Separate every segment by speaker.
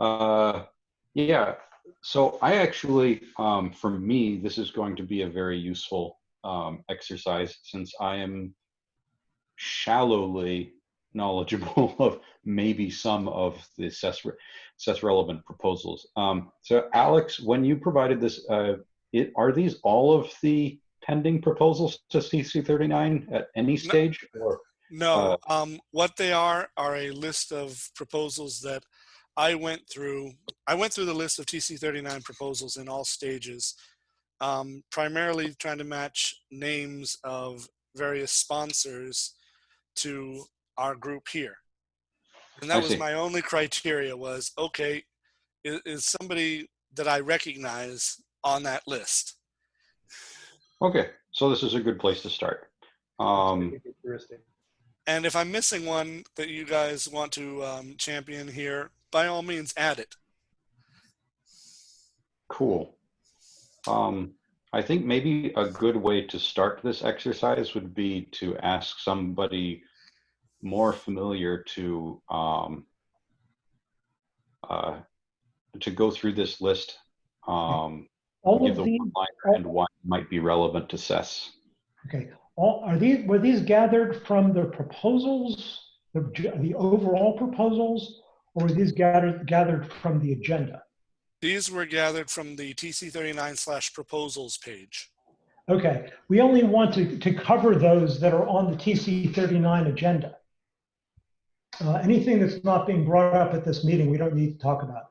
Speaker 1: Uh, yeah, so I actually, um, for me, this is going to be a very useful um, exercise since I am shallowly knowledgeable of maybe some of the assess relevant proposals. Um, so Alex, when you provided this, uh, it, are these all of the pending proposals to TC39 at any stage? Or,
Speaker 2: No, um, what they are are a list of proposals that I went through. I went through the list of TC39 proposals in all stages, um, primarily trying to match names of various sponsors to our group here. And that was my only criteria was, okay, is, is somebody that I recognize on that list?
Speaker 1: okay, so this is a good place to start. Um,
Speaker 2: And if I'm missing one that you guys want to um, champion here, by all means, add it.
Speaker 1: Cool. Um, I think maybe a good way to start this exercise would be to ask somebody more familiar to um, uh, to go through this list, um,
Speaker 3: All
Speaker 1: give
Speaker 3: of
Speaker 1: the
Speaker 3: these,
Speaker 1: one-liner and why it might be relevant to SES.
Speaker 3: okay, all, are these, were these gathered from the proposals, the, the overall proposals? Or were these gathered, gathered from the agenda?
Speaker 2: These were gathered from the TC39 slash proposals page.
Speaker 3: Okay, we only want to, to cover those that are on the TC thirty-nine agenda. Uh, anything that's not being brought up at this meeting, we don't need to talk about.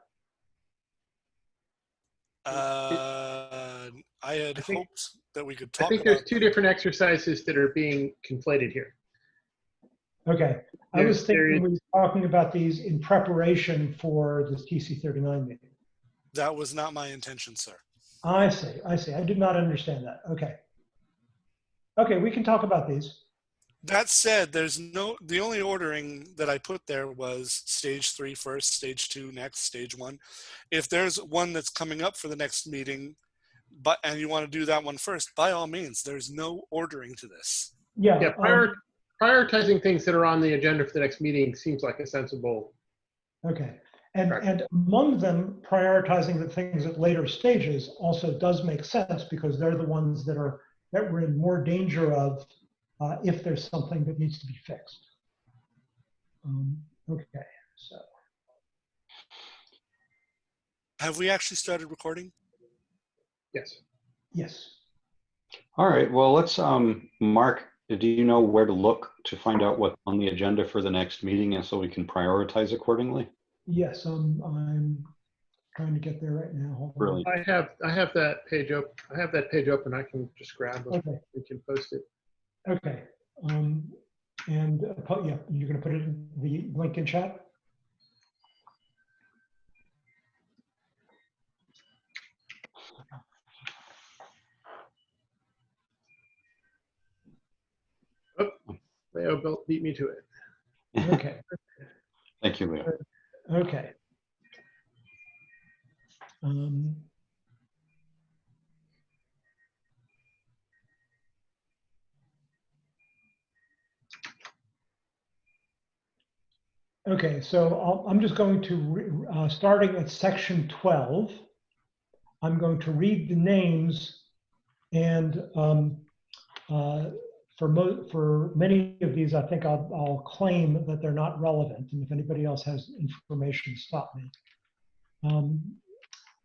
Speaker 2: Uh, I had
Speaker 4: I think-
Speaker 2: hoped that we could
Speaker 4: I think
Speaker 2: about.
Speaker 4: there's two different exercises that are being conflated here.
Speaker 3: Okay, I was thinking we were talking about these in preparation for the TC thirty-nine meeting.
Speaker 2: That was not my intention, sir.
Speaker 3: I see, I see. I did not understand that. Okay. Okay, we can talk about these.
Speaker 2: That said, there's no, the only ordering that I put there was stage three first, stage two next, stage one. If there's one that's coming up for the next meeting, but, and you want to do that one first, by all means, there's no ordering to this.
Speaker 3: Yeah.
Speaker 4: Yeah,
Speaker 3: um,
Speaker 4: prior, prioritizing things that are on the agenda for the next meeting seems like a sensible.
Speaker 3: Okay, and,
Speaker 4: Right.
Speaker 3: and among them, prioritizing the things at later stages also does make sense because they're the ones that are, that we're in more danger of uh, if there's something that needs to be fixed. Um, Okay, so,
Speaker 2: Have we actually started recording?
Speaker 4: Yes.
Speaker 3: yes.
Speaker 1: All right, well, let's, um, Mark, do you know where to look to find out what's on the agenda for the next meeting and so we can prioritize accordingly?
Speaker 3: Yes, um, I'm trying to get there right now. Hold on.
Speaker 1: Brilliant.
Speaker 4: I have, I have that page open. I have that page open. I can just grab it.
Speaker 3: Okay,
Speaker 4: We can post it.
Speaker 3: okay. Um, and, uh, yeah, you're gonna put it in the link in chat?
Speaker 4: Leo built, beat me to it.
Speaker 3: Okay.
Speaker 1: Thank you, Leo.
Speaker 3: Okay. Um, Okay, so I'll- I'm just going to, re- uh, starting at section 12, I'm going to read the names and um, uh, for mo, for many of these, I think I'll, I'll claim that they're not relevant. And if anybody else has information, stop me. Um,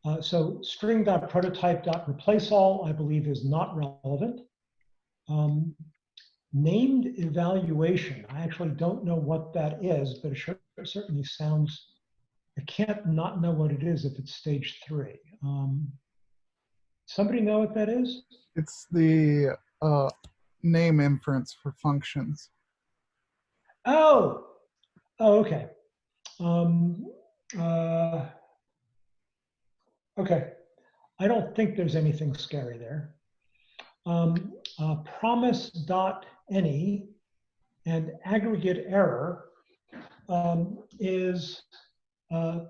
Speaker 3: uh, so string.prototype.replaceAll, I believe is not relevant. Um, named evaluation, I actually don't know what that is, but it certainly sounds, I can't not know what it is if it's stage three. Um, somebody know what that is?
Speaker 5: It's the uh, name inference for functions.
Speaker 3: Oh, oh, okay. Um, uh, okay. I don't think there's anything scary there. Um, uh, any and aggregate error um, is uh,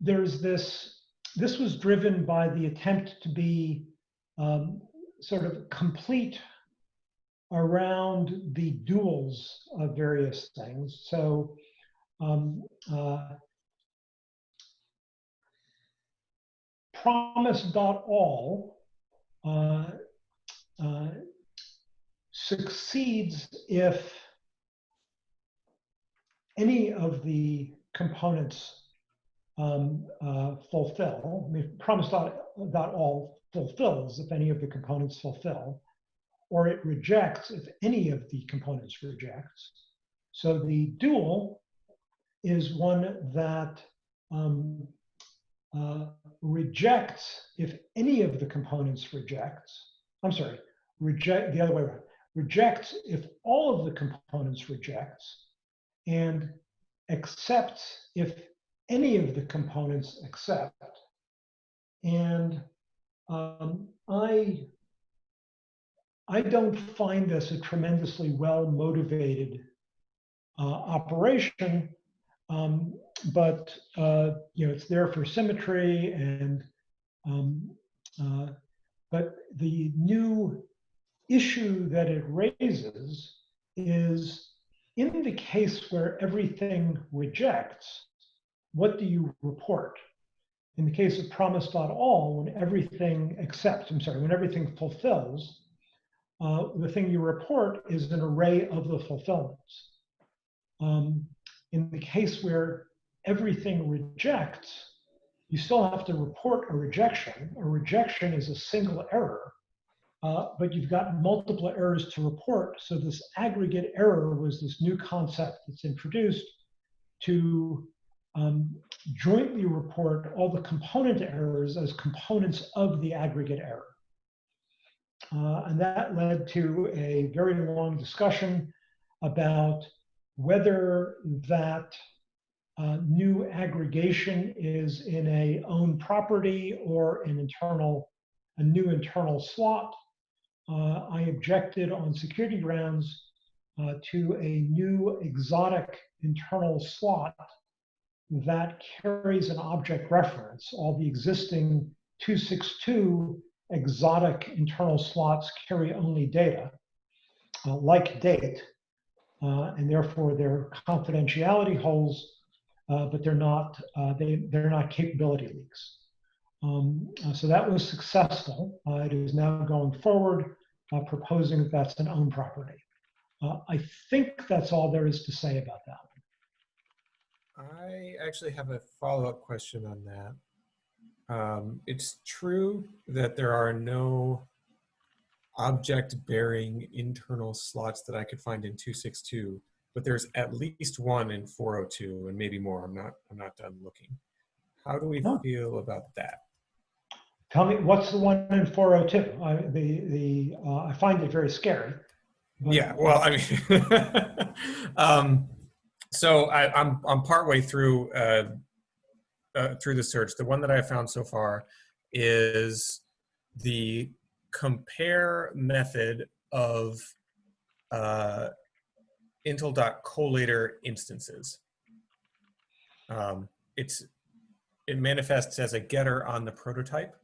Speaker 3: there's this, this was driven by the attempt to be um, sort of complete around the duals of various things. So um, uh, promise.all uh, uh, succeeds if any of the components um, uh, fulfill. I mean, promise.all fulfills if any of the components fulfill, or it rejects if any of the components rejects. So the dual is one that um, uh, rejects if any of the components rejects. I'm sorry, reject the other way around. Rejects if all of the components rejects, and accepts if any of the components accept. And um, I I don't find this a tremendously well motivated uh, operation, um, but uh, you know it's there for symmetry and um, uh, but the new issue that it raises is in the case where everything rejects, what do you report? In the case of promise.all, when everything accepts, I'm sorry, when everything fulfills, uh, the thing you report is an array of the fulfillments. Um, in the case where everything rejects, you still have to report a rejection. A rejection is a single error, uh, but you've got multiple errors to report. So this aggregate error was this new concept that's introduced to um, jointly report all the component errors as components of the aggregate error. Uh, and that led to a very long discussion about whether that uh, new aggregation is in a own property or an internal, a new internal slot. Uh, I objected on security grounds uh, to a new exotic internal slot that carries an object reference. All the existing 262 exotic internal slots carry only data, uh, like date, uh, and therefore they're confidentiality holes, uh, but they're not uh, they they're not capability leaks. Um, uh, so that was successful. Uh, it is now going forward, proposing that that's an own property. I think that's all there is to say about that.
Speaker 6: I actually have a follow-up question on that. Um, it's true that there are no object-bearing internal slots that I could find in 262, but there's at least one in 402 and maybe more. I'm not, I'm not done looking. How do we feel about that?
Speaker 3: Tell me, what's the one in 402? I, the, the, uh, I find it very scary. but-
Speaker 6: Yeah, well, I mean, um, so I, I'm I'm partway through uh, uh, through the search. The one that I found so far is the compare method of uh, Intl.Collator instances. Um, it's it manifests as a getter on the prototype,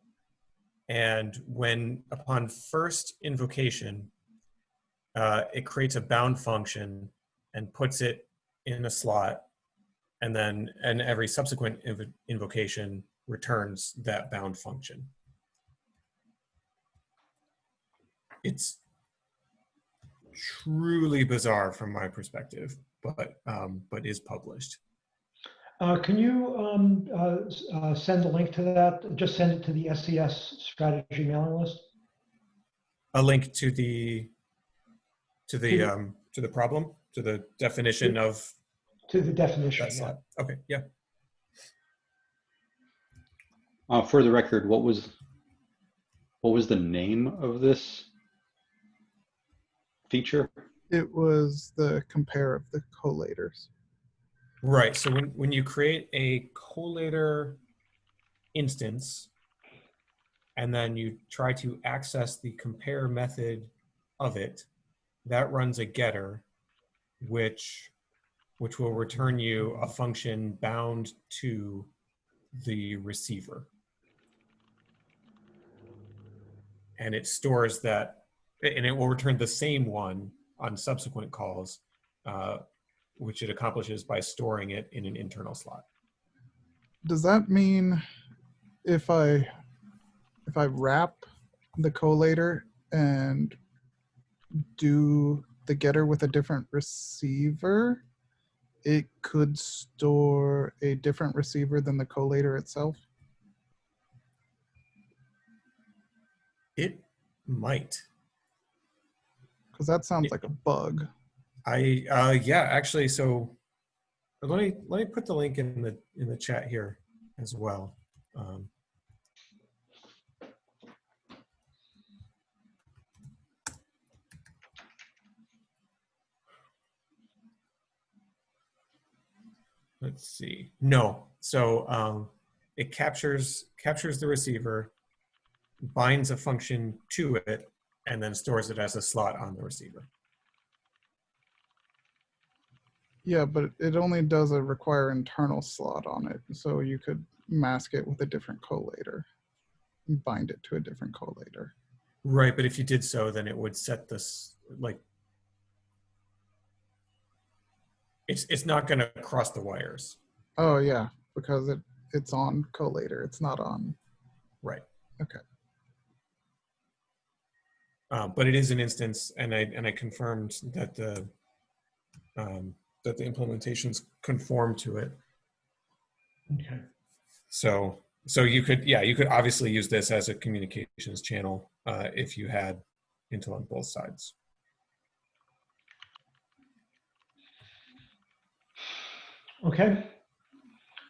Speaker 6: and when upon first invocation, uh, it creates a bound function and puts it in a slot, and then and every subsequent inv invocation returns that bound function. It's truly bizarre from my perspective, but um, but is published.
Speaker 3: Uh, can you um, uh, uh, send a link to that? Just send it to the SES strategy mailing list.
Speaker 6: A link to the to the um, to the problem to the definition of
Speaker 3: To the definition.
Speaker 6: that
Speaker 3: yeah.
Speaker 6: slot. Okay, yeah.
Speaker 1: Uh, for the record, what was what was the name of this feature?
Speaker 5: It was the compare of the collators.
Speaker 6: Right. So when, when you create a collator instance, and then you try to access the compare method of it, that runs a getter, which which will return you a function bound to the receiver. And it stores that, and it will return the same one on subsequent calls, uh, which it accomplishes by storing it in an internal slot.
Speaker 5: Does that mean if I if I wrap the collator and do the getter with a different receiver, it could store a different receiver than the collator itself.
Speaker 6: It might.
Speaker 5: Because that sounds
Speaker 6: Yeah.
Speaker 5: like a bug.
Speaker 6: I uh yeah, actually so let me let me put the link in the in the chat here as well. Um Let's see. No. So um it captures captures the receiver, binds a function to it, and then stores it as a slot on the receiver.
Speaker 5: Yeah, but it only does a require internal slot on it. So you could mask it with a different collator, and bind it to a different collator.
Speaker 6: Right, but if you did so, then it would set this like it's it's not going to cross the wires.
Speaker 5: Oh yeah, because it it's on collator. It's not on.
Speaker 6: Right.
Speaker 5: Okay.
Speaker 6: Um, but it is an instance, and I and I confirmed that the um, that the implementations conform to it.
Speaker 3: Okay.
Speaker 6: So so you could yeah you could obviously use this as a communications channel uh, if you had Intl on both sides.
Speaker 3: Okay.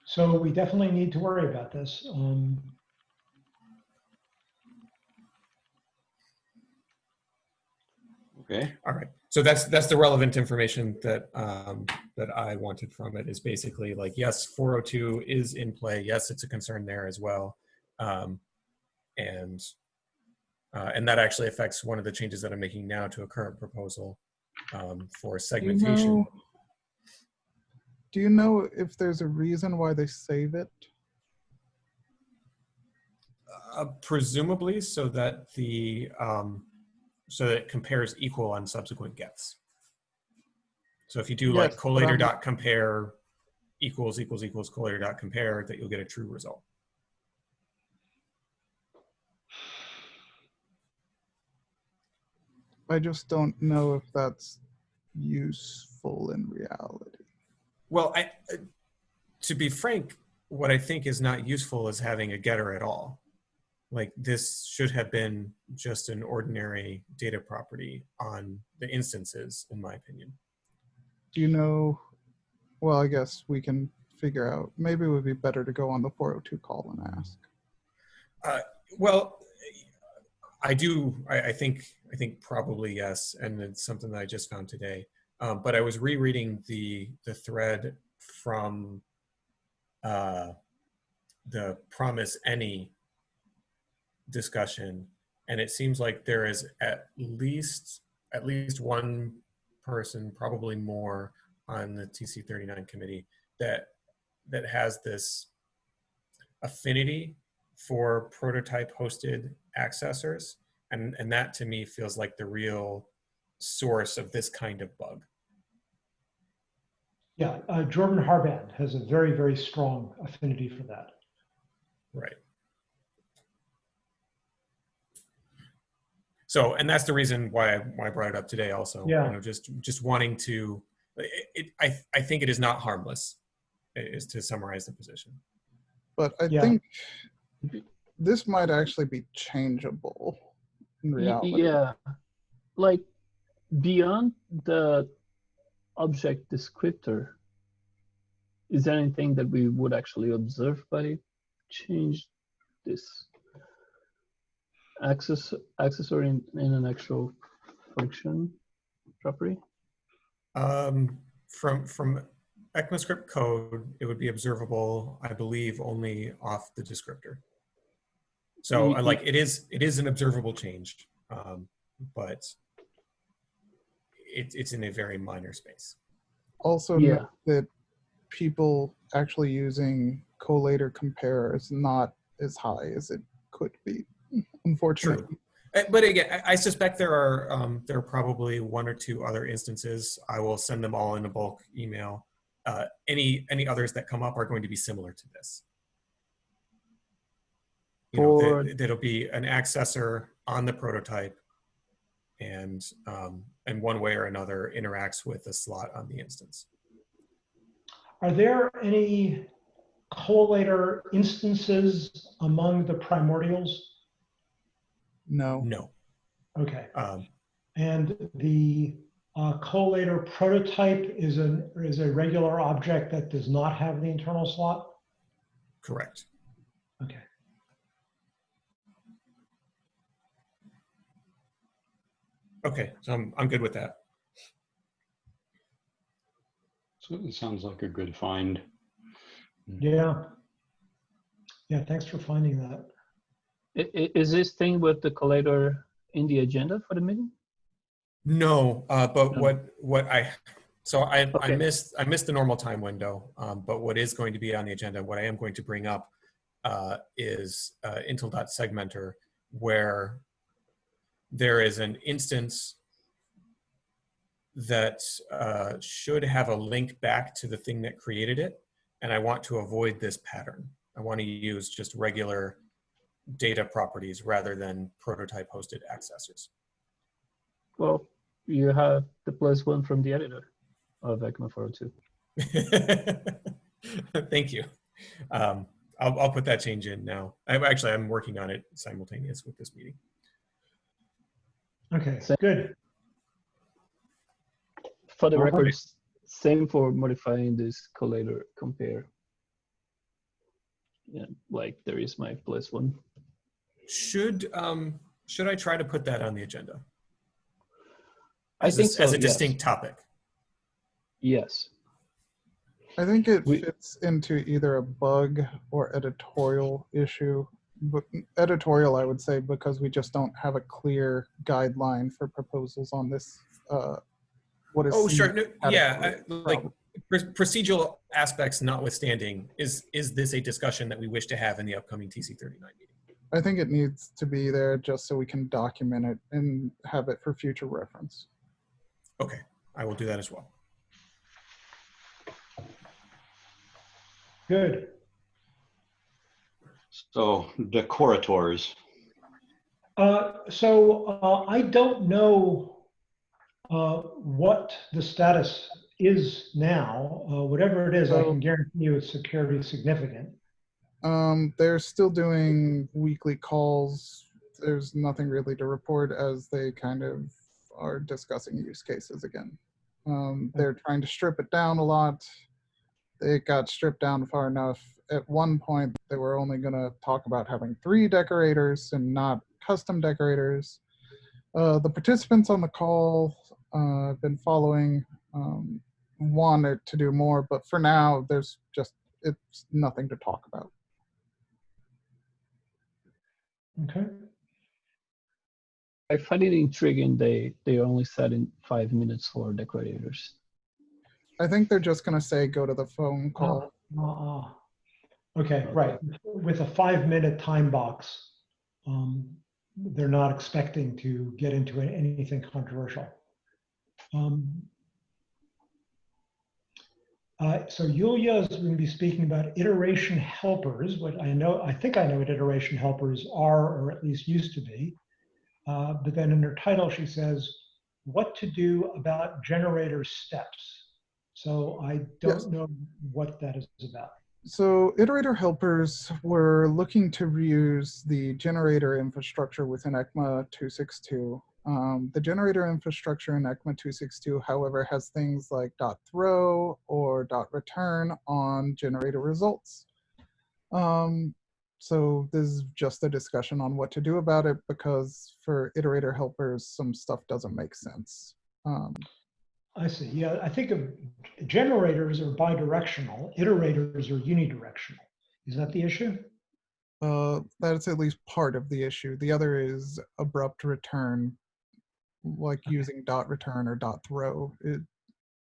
Speaker 3: So we definitely need to worry about this. Um,
Speaker 1: Okay,
Speaker 6: All right. So that's that's the relevant information that um, that I wanted from it is basically like yes, 402 is in play. Yes, it's a concern there as well, um, and uh, and that actually affects one of the changes that I'm making now to a current proposal um, for
Speaker 5: Do you
Speaker 6: segmentation.
Speaker 5: know- Do you know if there's a reason why they save it?
Speaker 6: Uh, presumably, so that the um, so that it compares equal on subsequent gets. So if you do like
Speaker 5: Yes, but
Speaker 6: collator dot compare equals equals equals collator dot compare, that you'll get a true result.
Speaker 5: I just don't know if that's useful in reality.
Speaker 6: Well, I, uh, to be frank, what I think is not useful is having a getter at all. Like this should have been just an ordinary data property on the instances, in my opinion.
Speaker 5: Do you know? Well, I guess we can figure out. Maybe it would be better to go on the 402 call and ask.
Speaker 6: Well, I do. I, I think. I think probably yes, and it's something that I just found today. Um, but I was rereading the the thread from uh, the promise any discussion, and it seems like there is at least at least one person, probably more, on the TC39 committee that that has this affinity for prototype hosted accessors and and that to me feels like the real source of this kind of bug
Speaker 3: yeah, uh, Jordan Harband has a very, very strong affinity for that.
Speaker 6: right so and that's the reason why I, why I brought it up today also
Speaker 3: Yeah.
Speaker 6: you know just just wanting to it, it I, I think it is not harmless is to summarize the position
Speaker 5: But I
Speaker 3: Yeah.
Speaker 5: think this might actually be changeable in reality.
Speaker 7: Yeah, like beyond the object descriptor, is there anything that we would actually observe by change this access accessor in, in an actual function property?
Speaker 6: Um, from from ECMAScript code, it would be observable, I believe, only off the descriptor. So uh, like it is it is an observable change, um, but it, it's in a very minor space.
Speaker 5: Also,
Speaker 7: Yeah.
Speaker 5: that people actually using collator compare is not as high as it could be, unfortunately.
Speaker 6: Uh, But again, I- I suspect there are um, there are probably one or two other instances. I will send them all in a bulk email. Uh, any any others that come up are going to be similar to this. You know, that, that'll be an accessor on the prototype and, um, and one way or another interacts with the slot on the instance.
Speaker 3: Are there any collator instances among the primordials?
Speaker 5: No.
Speaker 6: No.
Speaker 3: Okay,
Speaker 6: Um,
Speaker 3: and the uh, collator prototype is an, is a regular object that does not have the internal slot?
Speaker 6: correct.
Speaker 3: Okay.
Speaker 6: Okay, so I'm, I'm good with that.
Speaker 1: So it sounds like a good find.
Speaker 3: Yeah. Yeah, thanks for finding that.
Speaker 7: I- i- Is this thing with the collator in the agenda for the meeting?
Speaker 6: No, uh, but
Speaker 7: No.
Speaker 6: what, what I, so I, I missed, I missed the normal time window. Um, but what is going to be on the agenda, what I am going to bring up, uh, is, uh, Intl.Segmenter where there is an instance that, uh, should have a link back to the thing that created it. And I want to avoid this pattern. I want to use just regular data properties rather than prototype hosted accessors.
Speaker 7: Well, you have the plus one from the editor of ECMA 402.
Speaker 6: Thank you. Um, I'll, I'll put that change in now. I'm actually, I'm working on it simultaneous with this meeting.
Speaker 3: Okay,
Speaker 7: So-
Speaker 3: good.
Speaker 7: For the
Speaker 3: All
Speaker 7: record, same for modifying this collator compare. Yeah, like there is my plus one.
Speaker 6: Should, um, should I try to put that on the agenda?
Speaker 7: I
Speaker 6: As a-
Speaker 7: think so,
Speaker 6: As a
Speaker 7: yes.
Speaker 6: distinct topic.
Speaker 7: Yes.
Speaker 5: I think it
Speaker 7: We-
Speaker 5: fits into either a bug or editorial issue. But editorial, I would say, because we just don't have a clear guideline for proposals on this. Uh, what is
Speaker 6: Oh, sure. No, yeah,
Speaker 5: a
Speaker 6: I- like procedural aspects notwithstanding, is, is this a discussion that we wish to have in the upcoming TC39 meeting?
Speaker 5: I think it needs to be there just so we can document it and have it for future reference.
Speaker 6: Okay, I will do that as well.
Speaker 3: Good.
Speaker 1: So decorators.
Speaker 3: Uh, so uh, I don't know uh, what the status is now. Uh, whatever it is, I can guarantee you it's security significant.
Speaker 5: Um, they're still doing weekly calls. There's nothing really to report as they kind of are discussing use cases again. Um, they're trying to strip it down a lot. It got stripped down far enough. At one point, they were only going to talk about having three decorators and not custom decorators. Uh, the participants on the call uh, have been following, um, wanted to do more, but for now, there's just it's nothing to talk about.
Speaker 3: Okay.
Speaker 7: I find it intriguing they they only set in five minutes for decorators.
Speaker 5: I think they're just gonna say go to the phone call.
Speaker 3: Uh, okay, right. With a five minute time box, um, they're not expecting to get into anything controversial. Um, uh, so Yulia is going to be speaking about iteration helpers, what I know, I think I know what iteration helpers are, or at least used to be. Uh, but then in her title, she says, what to do about generator steps. So I don't know what that is about.
Speaker 5: So iterator helpers were looking to reuse the generator infrastructure within ECMA 262. Um, the generator infrastructure in ECMA 262, however, has things like dot throw or dot return on generator results. Um, so this is just a discussion on what to do about it because for iterator helpers, some stuff doesn't make sense. Um,
Speaker 3: I see. Yeah, I think of generators are bidirectional, iterators are unidirectional. Is that the issue?
Speaker 5: Uh, that's at least part of the issue. The other is abrupt return, like using dot return or dot throw. It,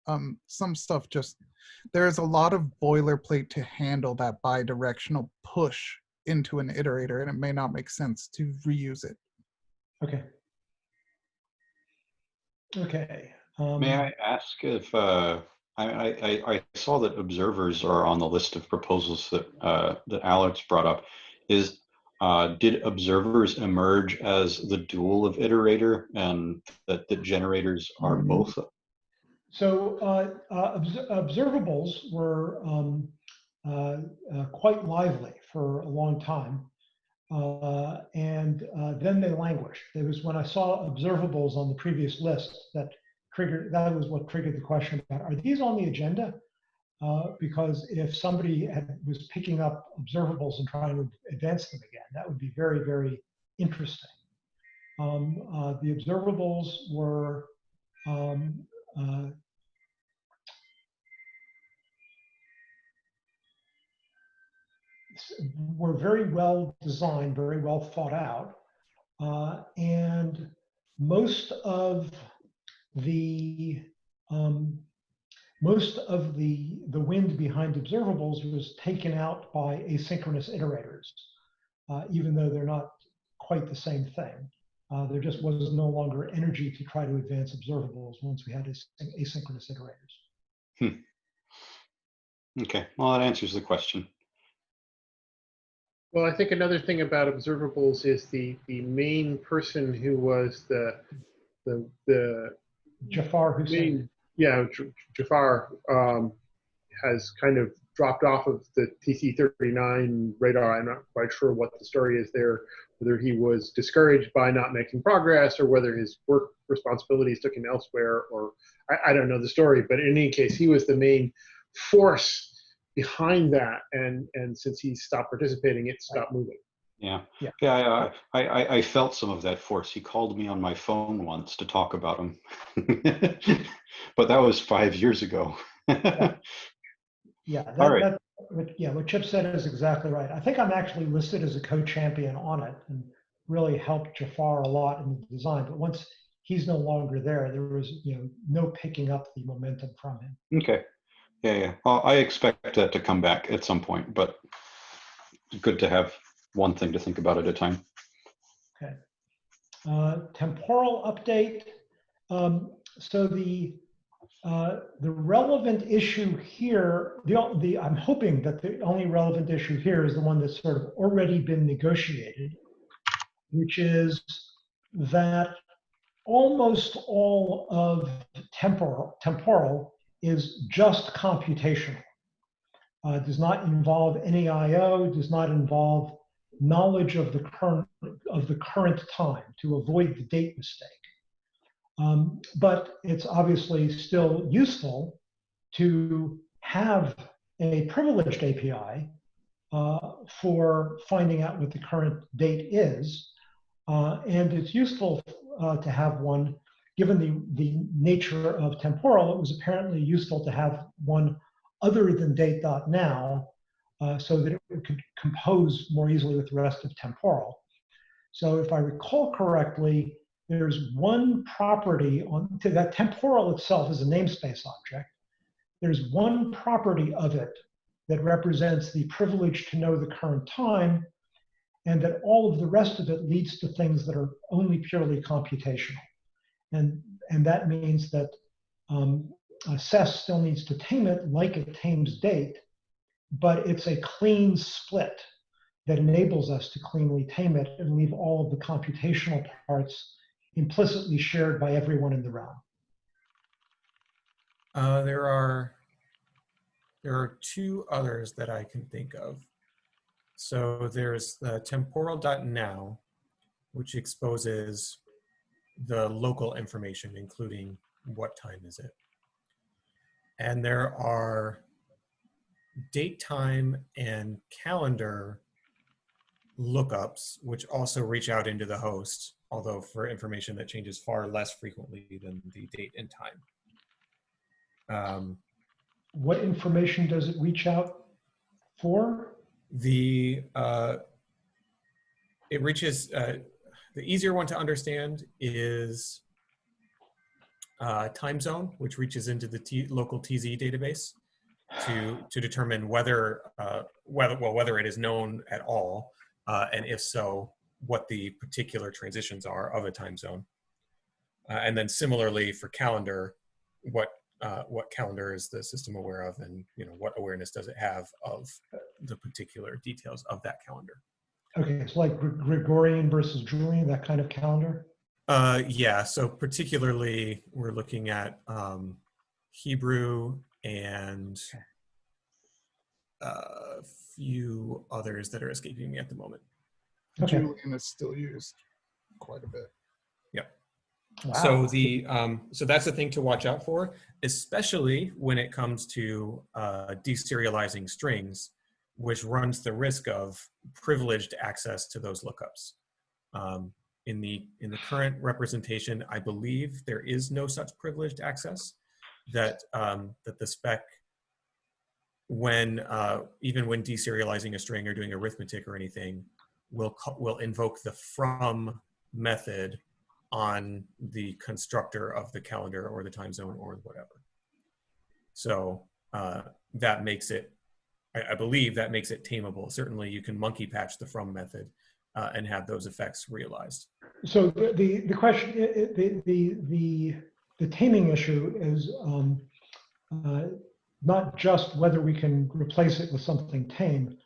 Speaker 5: um, some stuff just there's a lot of boilerplate to handle that bidirectional push into an iterator, and it may not make sense to reuse it.
Speaker 3: Okay. Okay. Um,
Speaker 1: May I ask if, uh, I, I, I- saw that observers are on the list of proposals that, uh, that Alex brought up. Is, uh, did observers emerge as the dual of iterator and that the generators are
Speaker 3: Mhm.
Speaker 1: both?
Speaker 3: So uh, uh, obs- observables were um, uh, uh, quite lively for a long time. Uh, and uh, then they languished. It was when I saw observables on the previous list that triggered, that was what triggered the question about, are these on the agenda? Uh, because if somebody had, was picking up observables and trying to advance them again, that would be very, very interesting. Um, uh, the observables were um, uh, were very well designed, very well thought out. Uh, and most of the um, most of the the wind behind observables was taken out by asynchronous iterators, uh, even though they're not quite the same thing. Uh, there just was no longer energy to try to advance observables once we had asyn- asynchronous iterators. Hmm.
Speaker 1: Okay, well, that answers the question.
Speaker 4: Well, I think another thing about observables is the, the main person who was the, the, the
Speaker 3: Jafar Husain.
Speaker 4: main, yeah, J- Jafar, um, has kind of dropped off of the TC39 radar. I'm not quite sure what the story is there, whether he was discouraged by not making progress or whether his work responsibilities took him elsewhere, or I, I don't know the story, but in any case, he was the main force behind that. And, and since he stopped participating, it stopped moving.
Speaker 1: Yeah,
Speaker 3: Yeah.
Speaker 1: yeah, I, uh, I, I- I felt some of that force. He called me on my phone once to talk about him, but that was five years ago.
Speaker 3: Yeah,
Speaker 1: All
Speaker 3: that,
Speaker 1: right.
Speaker 3: that, what- yeah, what Chip said is exactly right. I think I'm actually listed as a co-champion on it and really helped Jafar a lot in the design. But once he's no longer there, there was, you know, no picking up the momentum from him.
Speaker 1: Okay, yeah, yeah. Well, I expect that to come back at some point, but good to have one thing to think about at a time.
Speaker 3: Uh, Temporal update. Um, So the, uh, the relevant issue here, the, the, I'm hoping that the only relevant issue here is the one that's sort of already been negotiated, which is that almost all of temporal, temporal is just computational. Uh, Does not involve any IO, does not involve knowledge of the current of the current time to avoid the date mistake. Um, but it's obviously still useful to have a privileged API uh, for finding out what the current date is. Uh, and it's useful uh, to have one, given the, the nature of temporal, it was apparently useful to have one other than date.now uh, so that it could compose more easily with the rest of temporal. So if I recall correctly, there's one property on that temporal itself is a namespace object. There's one property of it that represents the privilege to know the current time, and that all of the rest of it leads to things that are only purely computational. And, and that means that um, uh, SES still needs to tame it like it tames date, but it's a clean split that enables us to cleanly tame it and leave all of the computational parts implicitly shared by everyone in the realm.
Speaker 6: Uh, there are there are two others that I can think of. So there's the temporal.now, which exposes the local information, including what time is it. And there are date time and calendar lookups, which also reach out into the host, although for information that changes far less frequently than the date and time. Um,
Speaker 3: What information does it reach out for?
Speaker 6: the uh, it reaches uh, the easier one to understand is uh, time zone, which reaches into the T local TZ database to to determine whether uh, whether well whether it is known at all, uh, and if so, what the particular transitions are of a time zone. Uh, and then similarly for calendar, what uh, what calendar is the system aware of, and you know what awareness does it have of the particular details of that calendar.
Speaker 3: Okay, it's like Gre- Gregorian versus Julian, that kind of calendar?
Speaker 6: Uh, yeah, so particularly we're looking at um, Hebrew and a few others that are escaping me at the moment.
Speaker 3: Okay.
Speaker 5: Julian is still used quite a bit.
Speaker 6: So
Speaker 3: Wow.
Speaker 6: So the um, so that's the thing to watch out for, especially when it comes to uh, deserializing strings, which runs the risk of privileged access to those lookups. Um, in the in the current representation, I believe there is no such privileged access. That um, that the spec, when uh, even when deserializing a string or doing arithmetic or anything, will will invoke the from method on the constructor of the calendar or the time zone or whatever. So uh, that makes it, I, I believe that makes it tameable. Certainly you can monkey patch the from method uh, and have those effects realized.
Speaker 3: So the, the, the question, the, the, the, the taming issue is um, uh, not just whether we can replace it with something tame,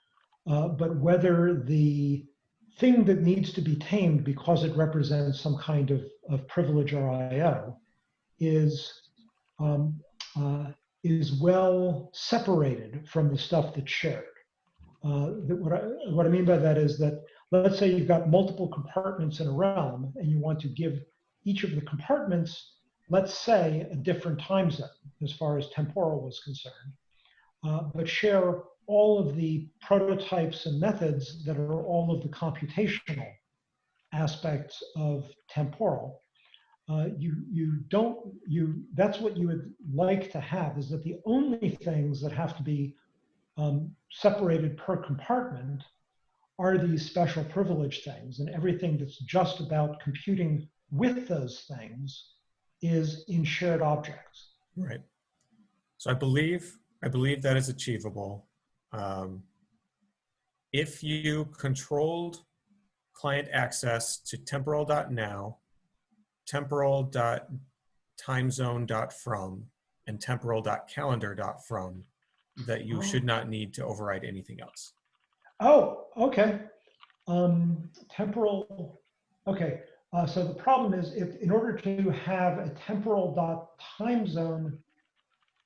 Speaker 3: uh, but whether the thing that needs to be tamed because it represents some kind of, of privilege or IO is, um, uh, is well separated from the stuff that's shared. Uh, that what, I, what I mean by that is that let's say you've got multiple compartments in a realm and you want to give each of the compartments, let's say, a different time zone as far as temporal was concerned, uh, but share all of the prototypes and methods that are all of the computational aspects of temporal. Uh, you you don't you that's what you would like to have is that the only things that have to be um, separated per compartment are these special privilege things and everything that's just about computing with those things is in shared objects.
Speaker 6: Right. So I believe, I believe that is achievable. Um, if you controlled client access to temporal.now, temporal.timezone.from, and temporal.calendar.from, that you should not need to override anything else.
Speaker 3: Oh, okay. Um, temporal, okay. Uh, so the problem is if in order to have a temporal dot time zone,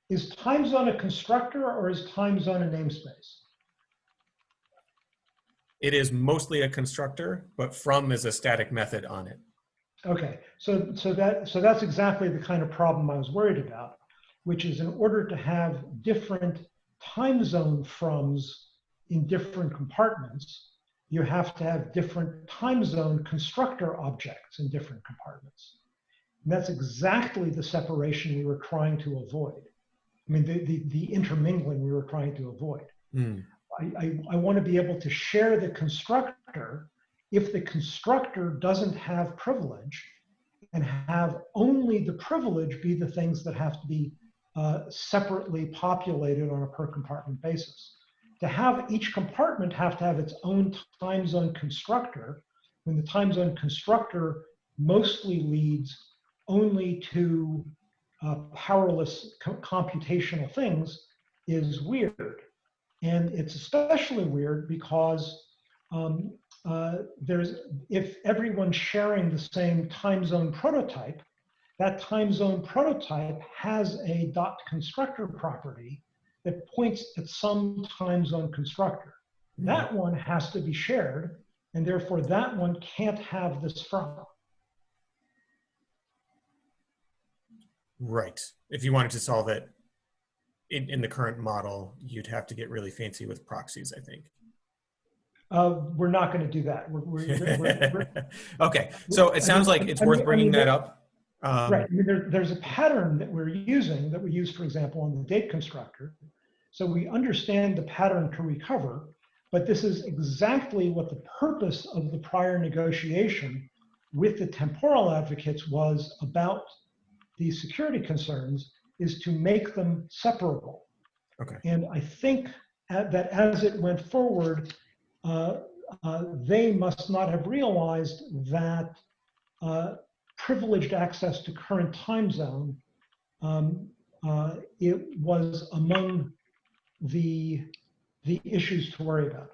Speaker 3: is time zone a constructor or is time zone a namespace?
Speaker 6: It is mostly a constructor, but from is a static method on it.
Speaker 3: Okay, so so that so that's exactly the kind of problem I was worried about, which is in order to have different time zone froms in different compartments, you have to have different time zone constructor objects in different compartments. And that's exactly the separation we were trying to avoid. I mean, the, the, the intermingling we were trying to avoid.
Speaker 6: Hmm.
Speaker 3: I, I, I want to be able to share the constructor if the constructor doesn't have privilege and have only the privilege be the things that have to be uh, separately populated on a per compartment basis. To have each compartment have to have its own time zone constructor, when the time zone constructor mostly leads only to uh, powerless co- computational things is weird. And it's especially weird because um, uh, there's if everyone's sharing the same time zone prototype, that time zone prototype has a dot constructor property that points at some time zone constructor. That one has to be shared, and therefore that one can't have this from.
Speaker 6: Right. If you wanted to solve it in, in the current model, you'd have to get really fancy with proxies, I think.
Speaker 3: Uh, we're not going to do that. We're, we're, we're,
Speaker 6: okay, so it sounds like it's
Speaker 3: I mean-
Speaker 6: worth
Speaker 3: I
Speaker 6: bringing
Speaker 3: mean,
Speaker 6: that up. Um,
Speaker 3: Right. I mean, there, there's a pattern that we're using that we use, for example, on the date constructor. So we understand the pattern to recover, but this is exactly what the purpose of the prior negotiation with the temporal advocates was about these security concerns is to make them separable.
Speaker 6: Okay.
Speaker 3: And I think that as it went forward, uh, uh, they must not have realized that uh, privileged access to current time zone, um, uh, it was among the the issues to worry about.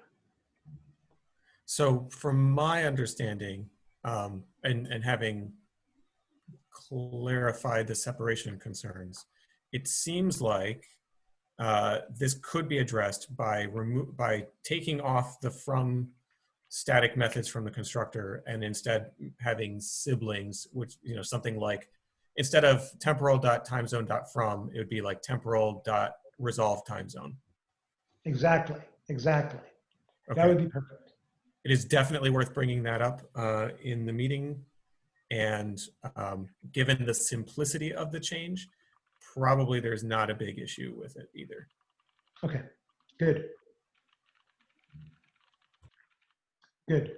Speaker 6: So from my understanding, um, and, and having clarified the separation concerns, it seems like uh, this could be addressed by by taking off the from static methods from the constructor and instead having siblings, which, you know, something like, instead of temporal dot time zone dot from, it would be like temporal dot resolve time zone.
Speaker 3: Exactly, exactly. That would be perfect.
Speaker 6: it is definitely worth bringing that up uh, in the meeting. And um, given the simplicity of the change, probably there's not a big issue with it either.
Speaker 3: Okay, good. Good.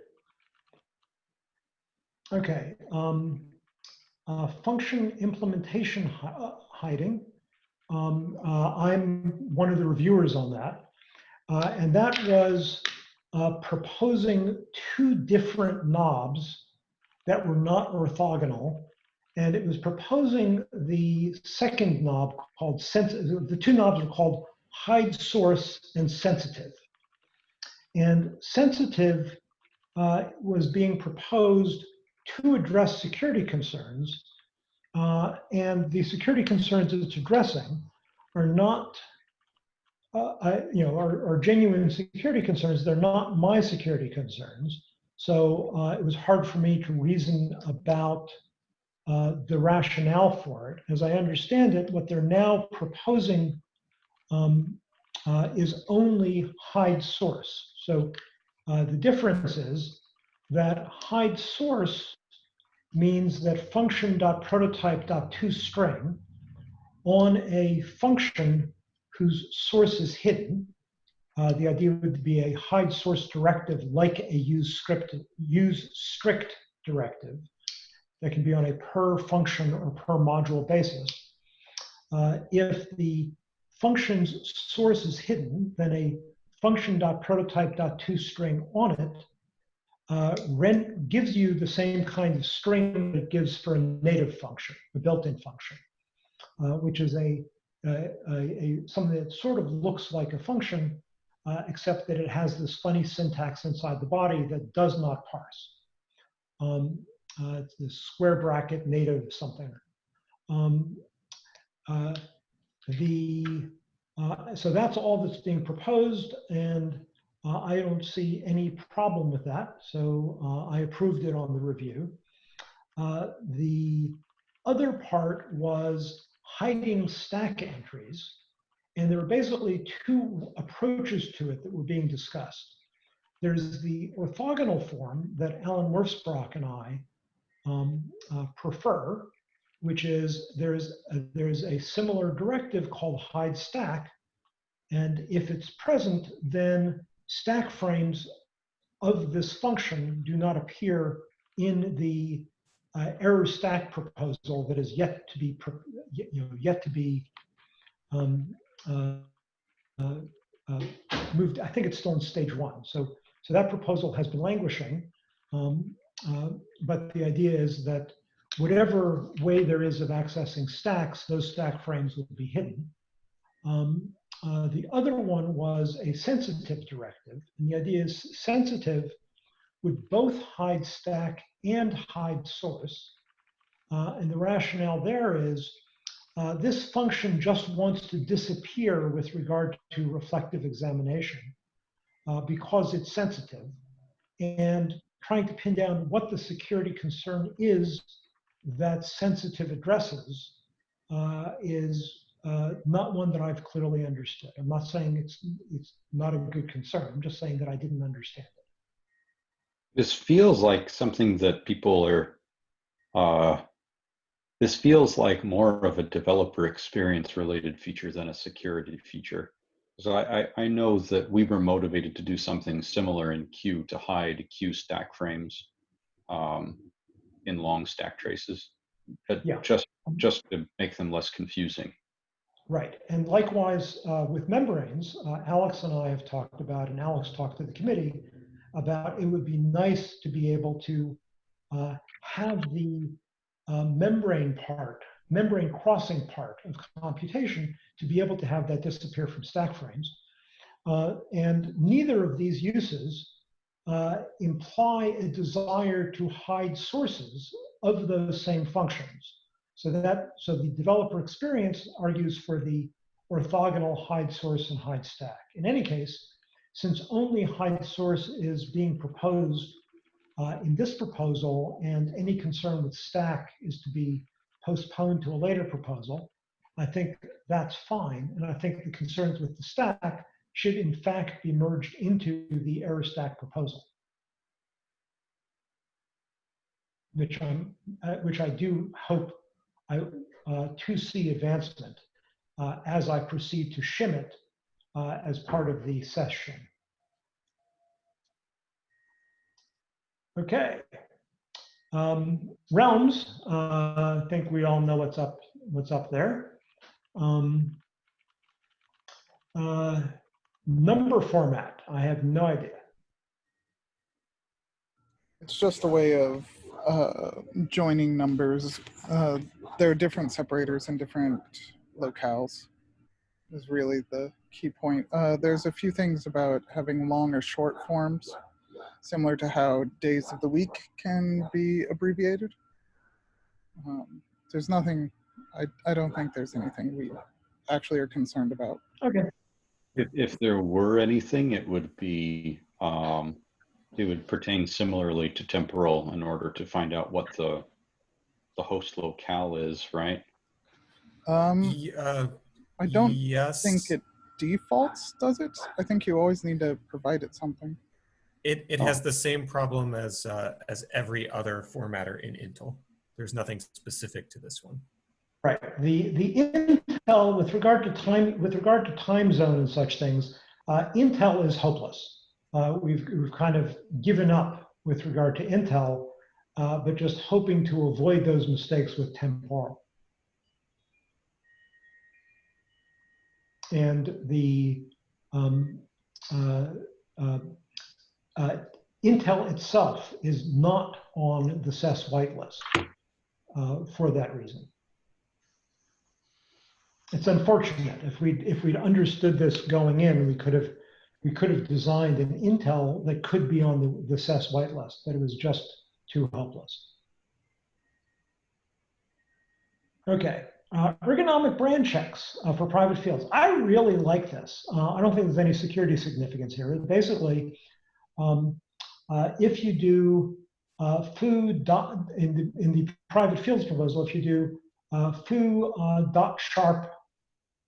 Speaker 3: Okay, um, uh, function implementation hi- uh, hiding. Um, uh, I'm one of the reviewers on that. Uh, and that was uh, proposing two different knobs that were not orthogonal. And it was proposing the second knob called sensitive. The two knobs are called hide source and sensitive. And sensitive uh, was being proposed to address security concerns. Uh, and the security concerns it's addressing are not, uh, I, you know, are, are genuine security concerns. They're not my security concerns. So uh, it was hard for me to reason about uh, the rationale for it. As I understand it, what they're now proposing um, uh, is only hide source. So uh, the difference is that hide source means that function.prototype.toString on a function whose source is hidden. Uh, the idea would be a hide source directive like a use script use strict directive that can be on a per function or per module basis. Uh, if the function's source is hidden, then a function.prototype.toString on it uh, ren- gives you the same kind of string it gives for a native function, a built-in function, uh, which is a, a, a, something that sort of looks like a function, uh, except that it has this funny syntax inside the body that does not parse. Um, uh, it's this square bracket native something. Um, uh, the uh, so that's all that's being proposed, and uh, I don't see any problem with that. So uh, I approved it on the review. Uh, the other part was hiding stack entries, and there were basically two approaches to it that were being discussed. There's the orthogonal form that Allen Wirfs-Brock and I um, uh, prefer, which is there's a, there's a similar directive called hide stack, and if it's present, then stack frames of this function do not appear in the uh, error stack proposal that is yet to be you know yet to be um, uh, uh, uh, moved. I think it's still in stage one. So so that proposal has been languishing. Um, uh, but the idea is that whatever way there is of accessing stacks, those stack frames will be hidden. Um, uh, the other one was a sensitive directive. And the idea is sensitive would both hide stack and hide source. Uh, and the rationale there is uh, this function just wants to disappear with regard to reflective examination uh, because it's sensitive. And trying to pin down what the security concern is that sensitive addresses uh, is uh, not one that I've clearly understood. I'm not saying it's it's not a good concern. I'm just saying that I didn't understand it.
Speaker 1: This feels like something that people are, uh, this feels like more of a developer experience related feature than a security feature. So I, I, I know that we were motivated to do something similar in Q to hide Q stack frames um, in long stack traces, but
Speaker 3: Yeah.
Speaker 1: just just to make them less confusing.
Speaker 3: Right. And likewise uh, with membranes, uh, Alex and I have talked about, and Alex talked to the committee about it would be nice to be able to uh, have the uh, membrane part, membrane crossing part of computation to be able to have that disappear from stack frames. Uh, and neither of these uses uh, imply a desire to hide sources of those same functions. So that so the developer experience argues for the orthogonal hide source and hide stack. In any case, since only hide source is being proposed uh, in this proposal and any concern with stack is to be postponed to a later proposal, I think that's fine. And I think the concerns with the stack should in fact be merged into the error stack proposal. Which I'm, uh, which I do hope I, uh, to see advancement uh, as I proceed to shim it uh, as part of the session. Okay. Um, realms, uh, I think we all know what's up, what's up there. Um, uh, number format, I have no idea.
Speaker 5: It's just a way of uh, joining numbers. Uh, there are different separators in different locales is really the key point. Uh, there's a few things about having long or short forms, similar to how days of the week can be abbreviated. Um, there's nothing, I, I don't think there's anything we actually are concerned about.
Speaker 3: Okay.
Speaker 1: If, if there were anything, it would be, um, it would pertain similarly to temporal in order to find out what the, the host locale is, right?
Speaker 5: Um,
Speaker 6: Ye- uh,
Speaker 5: I don't
Speaker 6: yes.
Speaker 5: think it defaults, does it? I think you always need to provide it something.
Speaker 6: It, it has the same problem as uh, as every other formatter in Intl. There's nothing specific to this one.
Speaker 3: Right. The the Intl with regard to time with regard to time zone and such things, uh, Intl is hopeless. Uh, we've we've kind of given up with regard to Intl, uh, but just hoping to avoid those mistakes with temporal. And the um, uh, uh, uh, Intl itself is not on the SES whitelist uh, for that reason it's unfortunate. If we if we'd understood this going in, we could have we could have designed an Intl that could be on the, the SES whitelist, but it was just too helpless. Okay, uh, ergonomic brand checks uh, for private fields. I really like this. Uh, I don't think there's any security significance here. Basically, um, uh, if you do uh, foo dot in the in the private fields proposal, if you do uh, foo dot sharp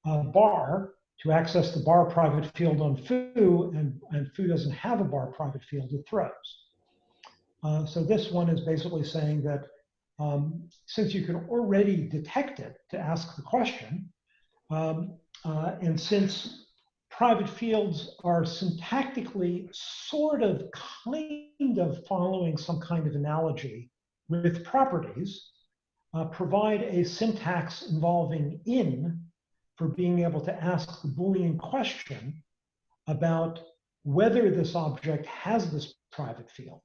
Speaker 3: bar to access the bar private field on foo, and, and foo doesn't have a bar private field, it throws. Uh, so this one is basically saying that um, since you can already detect it to ask the question, um, uh, and since private fields are syntactically sort of kind of following some kind of analogy with properties, uh, provide a syntax involving in for being able to ask the Boolean question about whether this object has this private field,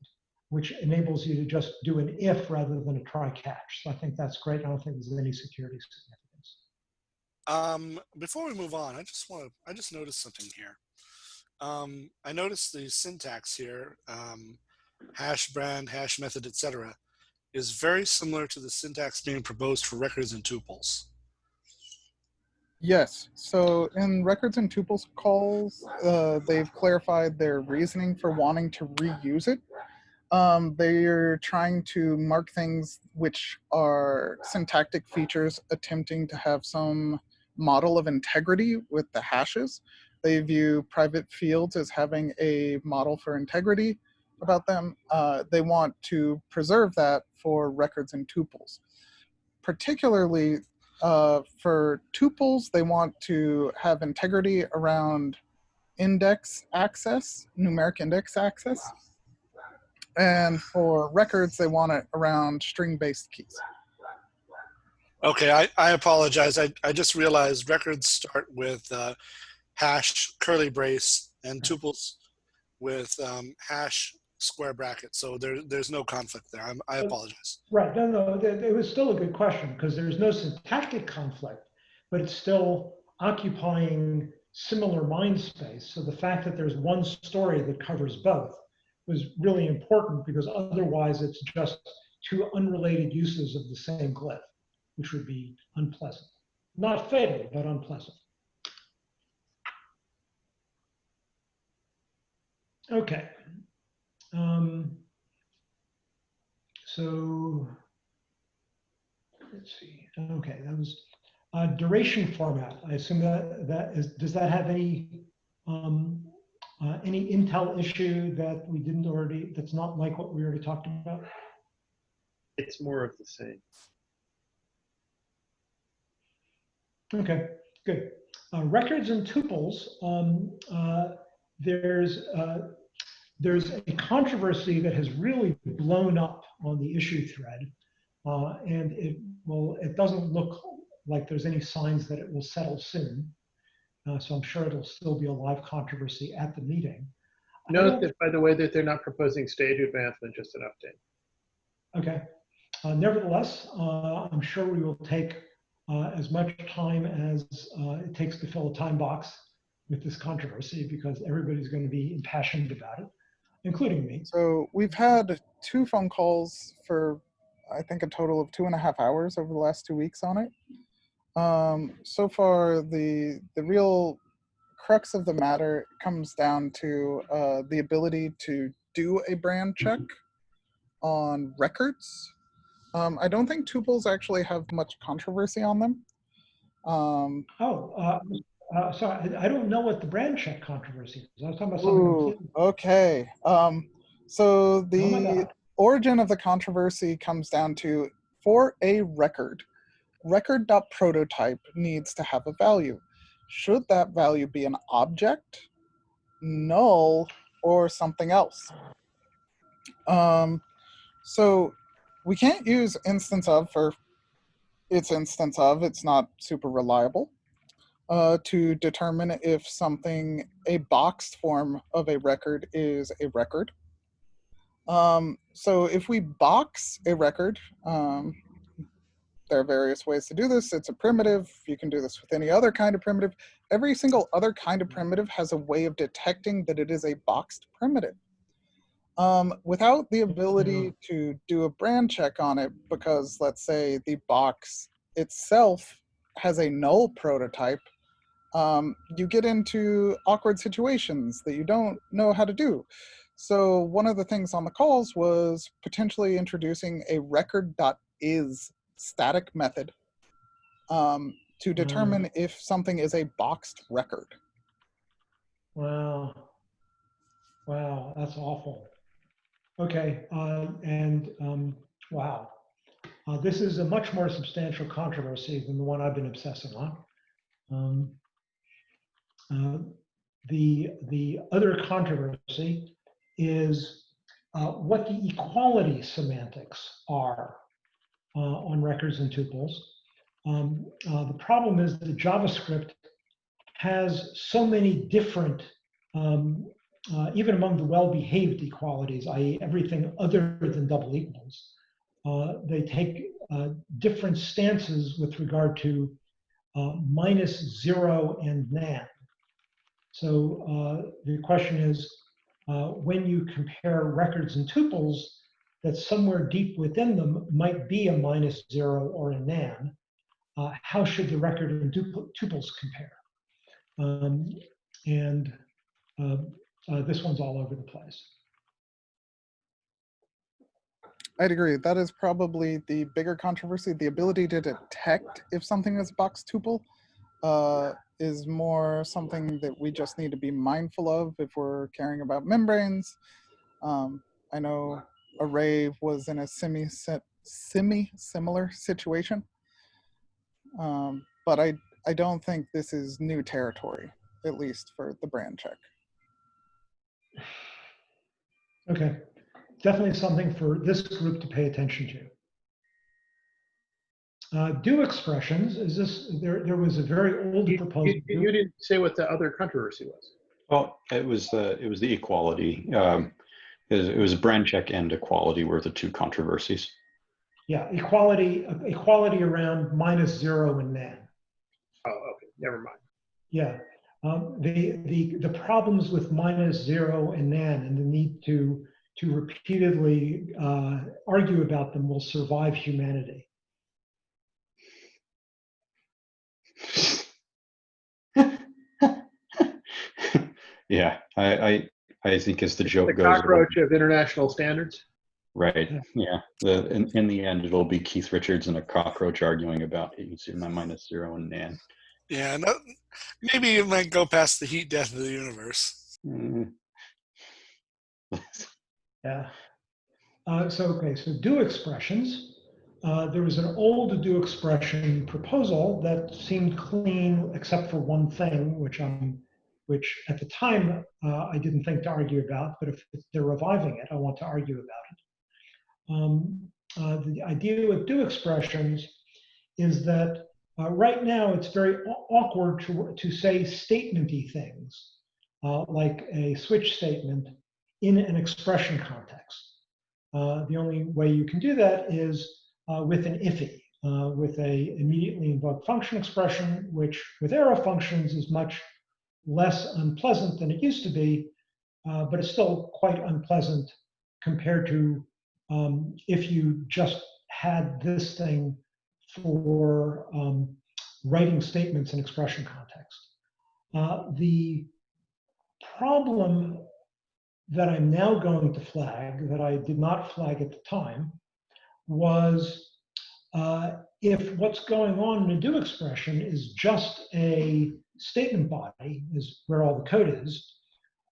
Speaker 3: which enables you to just do an if rather than a try catch. So I think that's great. I don't think there's any security significance.
Speaker 2: Um, before we move on, I just want to, I just noticed something here. Um, I noticed the syntax here, um, hash brand, hash method, etc is very similar to the syntax being proposed for records and tuples.
Speaker 5: Yes. So in records and tuples calls, uh, they've clarified their reasoning for wanting to reuse it. Um, they're trying to mark things which are syntactic features attempting to have some model of integrity with the hashes. They view private fields as having a model for integrity about them. Uh, they want to preserve that for records and tuples. Particularly uh, for tuples, they want to have integrity around index access, numeric index access. And for records, they want it around string-based keys.
Speaker 2: Okay, I, I apologize. I, I just realized records start with uh, hash curly brace and tuples with um, hash square bracket. So there, there's no conflict there. I'm, I apologize.
Speaker 3: Right. No, no, it was still a good question because there's no syntactic conflict, but it's still occupying similar mind space. So the fact that there's one story that covers both was really important because otherwise it's just two unrelated uses of the same glyph, which would be unpleasant. Not fatal, but unpleasant. Okay. Um, so let's see. Okay, that was uh, duration format. I assume that that is. Does that have any um, uh, any Intl issue that we didn't already? That's not like what we already talked about.
Speaker 4: It's more of the same.
Speaker 3: Okay, good. Uh, records and tuples. Um, uh, there's uh, there's a controversy that has really blown up on the issue thread, uh, and it will. It doesn't look like there's any signs that it will settle soon. Uh, so I'm sure it'll still be a live controversy at the meeting.
Speaker 4: Note that, by the way, that they're not proposing stage advancement, just an update.
Speaker 3: Okay. Uh, Nevertheless, uh, I'm sure we will take uh, as much time as uh, it takes to fill a time box with this controversy because everybody's going to be impassioned about it, including me.
Speaker 5: So we've had two phone calls for, I think, a total of two and a half hours over the last two weeks on it. Um, so far, the the real crux of the matter comes down to uh, the ability to do a brand check on records. Um, I don't think tuples actually have much controversy on them. Um,
Speaker 3: Oh, uh, uh, sorry, I I don't know what the brand check controversy is. I was talking about something
Speaker 5: Ooh, okay. Um, so
Speaker 3: Oh
Speaker 5: the
Speaker 3: God.
Speaker 5: origin of the controversy comes down to for a record, record.prototype needs to have a value. Should that value be an object, null, or something else? Um, so we can't use instance of for its instance of, it's not super reliable uh, to determine if something, a boxed form of a record is a record. Um, so if we box a record, um, there are various ways to do this. It's a primitive. You can do this with any other kind of primitive. Every single other kind of primitive has a way of detecting that it is a boxed primitive. Um, without the ability to do a brand check on it, because let's say the box itself has a null prototype, um, you get into awkward situations that you don't know how to do. So one of the things on the calls was potentially introducing a record.is static method um, to determine if something is a boxed record.
Speaker 3: Wow. Wow, that's awful. Okay, uh, and um, wow. Uh, this is a much more substantial controversy than the one I've been obsessing on. Um, the, the other controversy is uh, what the equality semantics are uh, on records and tuples. Um, uh, the problem is that JavaScript has so many different um, uh, even among the well-behaved equalities, i.e. everything other than double equals, uh, they take uh, different stances with regard to uh, minus zero and nan. So uh, the question is, uh, when you compare records and tuples, that somewhere deep within them might be a minus zero or a nan, uh, how should the record and tup- tuples compare? Um, and uh, uh, this one's all over the place.
Speaker 5: I'd agree. That is probably the bigger controversy. The ability to detect if something is box tuple uh, is more something that we just need to be mindful of if we're caring about membranes. Um, I know Array was in a semi semi similar situation, um, but I I don't think this is new territory, at least for the brand check.
Speaker 3: Okay, definitely something for this group to pay attention to. Uh, do expressions, is this, there, there was a very old
Speaker 4: You,
Speaker 3: proposal.
Speaker 4: you- you didn't say what the other controversy was.
Speaker 1: Well, it was the, it was the equality. Um, it was, it was brand check and equality were the two controversies.
Speaker 3: Yeah, equality, equality around minus zero and nan.
Speaker 4: Oh, okay, never mind.
Speaker 3: Yeah, um, the, the, the problems with minus zero and nan and the need to to repeatedly uh, argue about them will survive humanity.
Speaker 1: Yeah, I, I I think as the joke
Speaker 4: The
Speaker 1: goes, it'll-
Speaker 4: cockroach of international standards.
Speaker 1: right? Yeah, the in, in the end, it'll be Keith Richards and a cockroach arguing about you can see my minus zero and Nan.
Speaker 2: Yeah, no, maybe it might go past the heat death of the universe.
Speaker 1: Mm.
Speaker 3: Yeah. Uh, so, okay, so do expressions. Uh, there was an old do expression proposal that seemed clean except for one thing, which I'm, which at the time uh, I didn't think to argue about, but if they're reviving it, I want to argue about it. Um, uh, the idea with do expressions is that uh, right now it's very awkward to, to say statementy things, uh, like a switch statement in an expression context. Uh, the only way you can do that is uh, with an uh, with a immediately invoked function expression, which with arrow functions is much less unpleasant than it used to be, uh, but it's still quite unpleasant compared to um, if you just had this thing for um, writing statements in expression context. Uh, the problem that I'm now going to flag that I did not flag at the time was uh, if what's going on in a do expression is just a statement body, is where all the code is,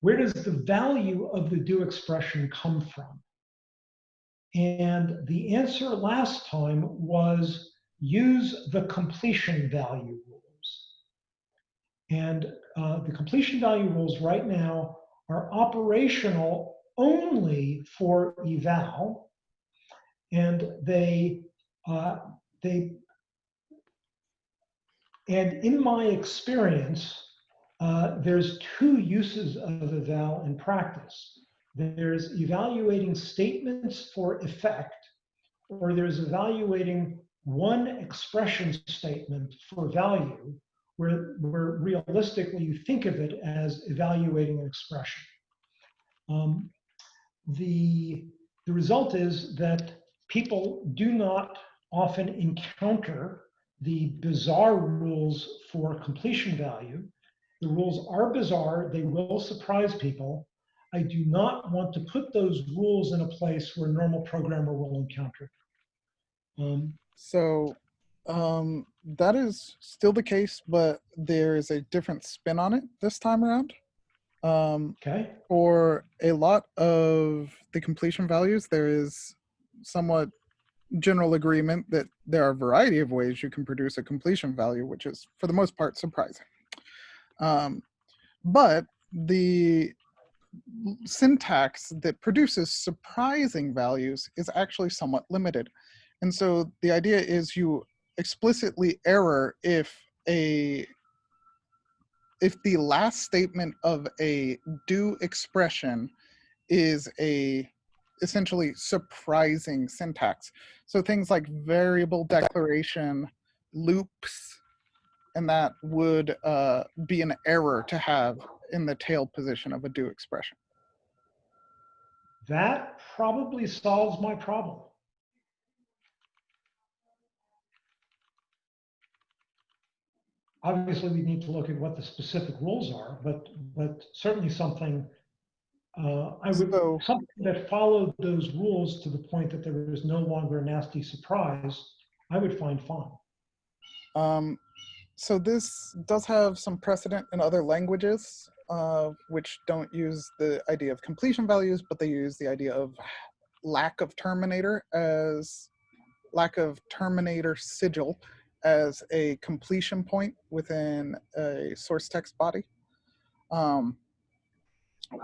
Speaker 3: where does the value of the do expression come from? And the answer last time was use the completion value rules. And uh, the completion value rules right now are operational only for eval, and they uh, they and in my experience, uh, there's two uses of eval in practice. There's evaluating statements for effect, or there's evaluating one expression statement for value, where, where realistically you think of it as evaluating an expression. Um, the, the result is that people do not often encounter the bizarre rules for completion value. The rules are bizarre, they will surprise people. I do not want to put those rules in a place where a normal programmer will encounter. Um,
Speaker 5: So um, that is still the case, but there is a different spin on it this time around. Um,
Speaker 3: okay,
Speaker 5: for a lot of the completion values, there is somewhat general agreement that there are a variety of ways you can produce a completion value, which is for the most part surprising. Um, but the syntax that produces surprising values is actually somewhat limited. And so the idea is you explicitly error if a if the last statement of a do expression is a essentially surprising syntax. So things like variable declaration, loops, and that would uh, be an error to have in the tail position of a do expression.
Speaker 3: that probably solves my problem. Obviously, we need to look at what the specific rules are, but, but certainly something, uh, I would,
Speaker 5: So-
Speaker 3: something that followed those rules to the point that there was no longer a nasty surprise, I would find fun.
Speaker 5: Um, so this does have some precedent in other languages, uh, which don't use the idea of completion values, but they use the idea of lack of terminator as lack of terminator sigil as a completion point within a source text body. Um,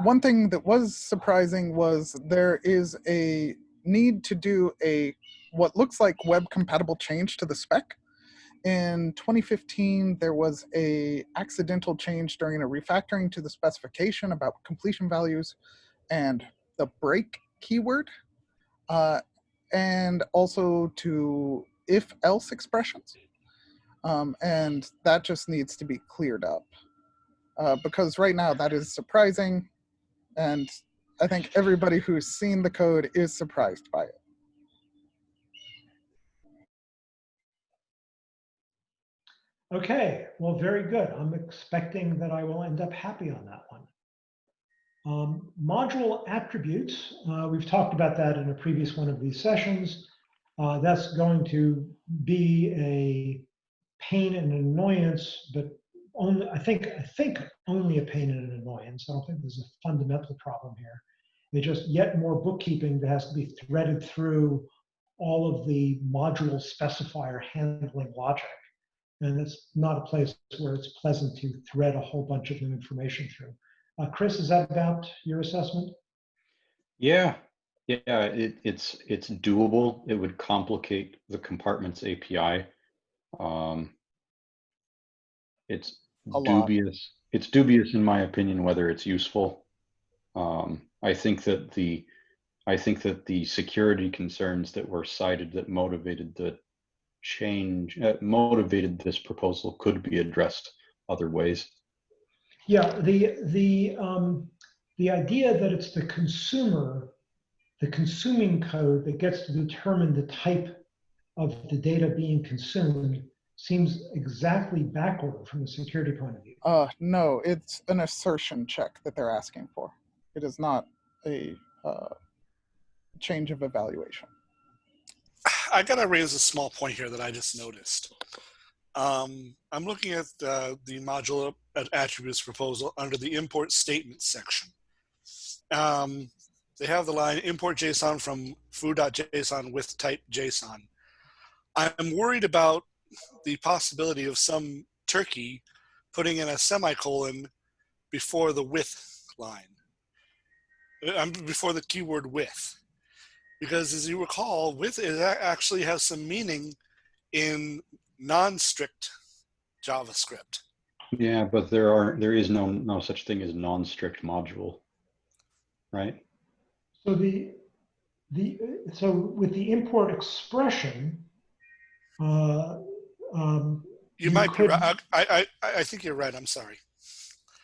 Speaker 5: one thing that was surprising was there is a need to do a what looks like web compatible change to the spec. In 2015 there was a accidental change during a refactoring to the specification about completion values and the break keyword uh, and also to if else expressions. Um, and that just needs to be cleared up. Uh, because right now that is surprising and I think everybody who's seen the code is surprised by it.
Speaker 3: Okay, well, very good. I'm expecting that I will end up happy on that one. Um, module attributes, uh, we've talked about that in a previous one of these sessions. Uh, that's going to be a pain and annoyance, but only I think I think only a pain and an annoyance. I don't think there's a fundamental problem here. It's just yet more bookkeeping that has to be threaded through all of the module specifier handling logic. And it's not a place where it's pleasant to thread a whole bunch of new information through. Uh, Kris, is that about your assessment?
Speaker 1: Yeah, yeah, it, it's it's doable. It would complicate the compartments API. Um, it's
Speaker 5: A lot.
Speaker 1: dubious. It's dubious, in my opinion, whether it's useful. Um, I think that the I think that the security concerns that were cited that motivated the change, uh, motivated this proposal could be addressed other ways.
Speaker 3: Yeah, the the um, the idea that it's the consumer, the consuming code that gets to determine the type of the data being consumed seems exactly backward from the security point of view.
Speaker 5: Uh, no, it's an assertion check that they're asking for. It is not a uh, change of evaluation.
Speaker 2: I gotta raise a small point here that I just noticed. Um, I'm looking at the, the module at- attributes proposal under the import statement section. Um, they have the line import JSON from foo.json with type JSON. I'm worried about the possibility of some turkey putting in a semicolon before the with line. Uh, um, before the keyword with because as you recall, with it a- actually has some meaning in non-strict JavaScript.
Speaker 1: Yeah, but there are there is no no such thing as non-strict module, right?
Speaker 3: So the the so with the import expression, uh, um,
Speaker 2: You
Speaker 3: You
Speaker 2: might be right. I, I, I think you're right. I'm sorry.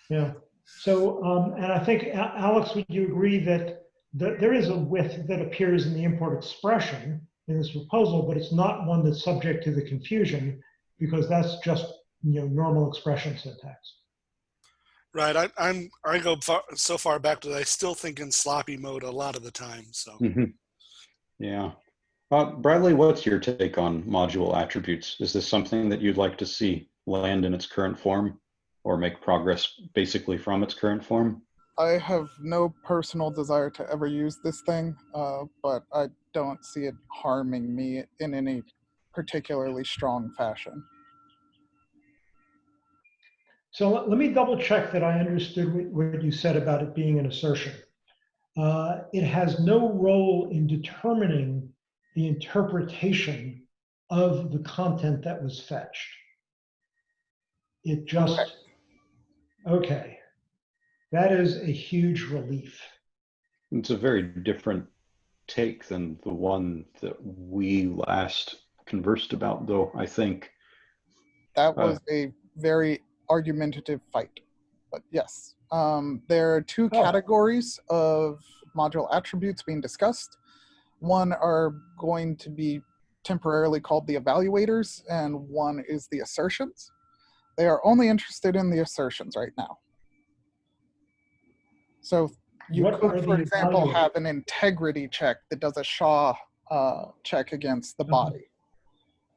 Speaker 3: Yeah, so, um, and I think, Alex, would you agree that, that there is a with that appears in the import expression in this proposal, but it's not one that's subject to the confusion because that's just, you know, normal expression syntax.
Speaker 2: Right. I, I'm, I go far, so far back that I still think in sloppy mode a lot of the time. So
Speaker 1: Mhm. Yeah. Uh, Bradley, what's your take on module attributes? Is this something that you'd like to see land in its current form or make progress basically from its current form?
Speaker 5: I have no personal desire to ever use this thing, uh, but I don't see it harming me in any particularly strong fashion.
Speaker 3: So let, let me double check that I understood what, what you said about it being an assertion. Uh, it has no role in determining the interpretation of the content that was fetched. It just,
Speaker 5: Correct.
Speaker 3: okay. That is a huge relief.
Speaker 1: It's a very different take than the one that we last conversed about, though, I think.
Speaker 5: That
Speaker 1: Uh.
Speaker 5: was a very argumentative fight. But yes, um, there are two
Speaker 3: Oh.
Speaker 5: categories of module attributes being discussed. One are going to be temporarily called the evaluators, and one is the assertions. They are only interested in the assertions right now. So you
Speaker 3: What
Speaker 5: could, for example,
Speaker 3: evaluators?
Speaker 5: have an integrity check that does a SHA uh, check against the
Speaker 3: Mhm.
Speaker 5: body,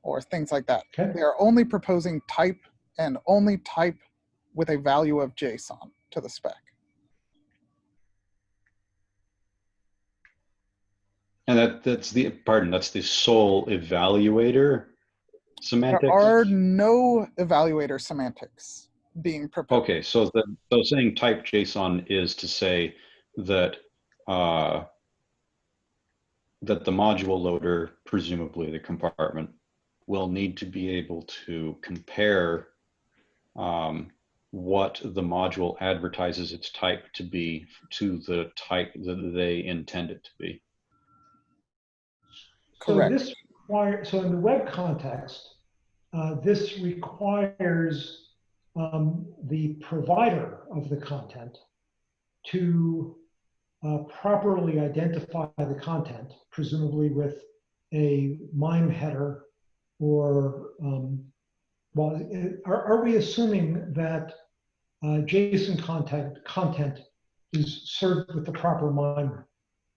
Speaker 5: or things like that.
Speaker 3: Okay.
Speaker 5: They are only proposing type and only type with a value of JSON to the spec.
Speaker 1: And that that's the pardon, that's the sole evaluator semantics.
Speaker 5: There are no evaluator semantics being proposed.
Speaker 1: Okay, so the so saying type JSON is to say that uh, that the module loader, presumably the compartment, will need to be able to compare um, what the module advertises its type to be to the type that they intend it to be.
Speaker 5: Correct.
Speaker 3: So this require, so in the web context, uh, this requires um, the provider of the content to uh, properly identify the content, presumably with a MIME header or, um, well, are, are we assuming that uh, JSON content, content is served with the proper MIME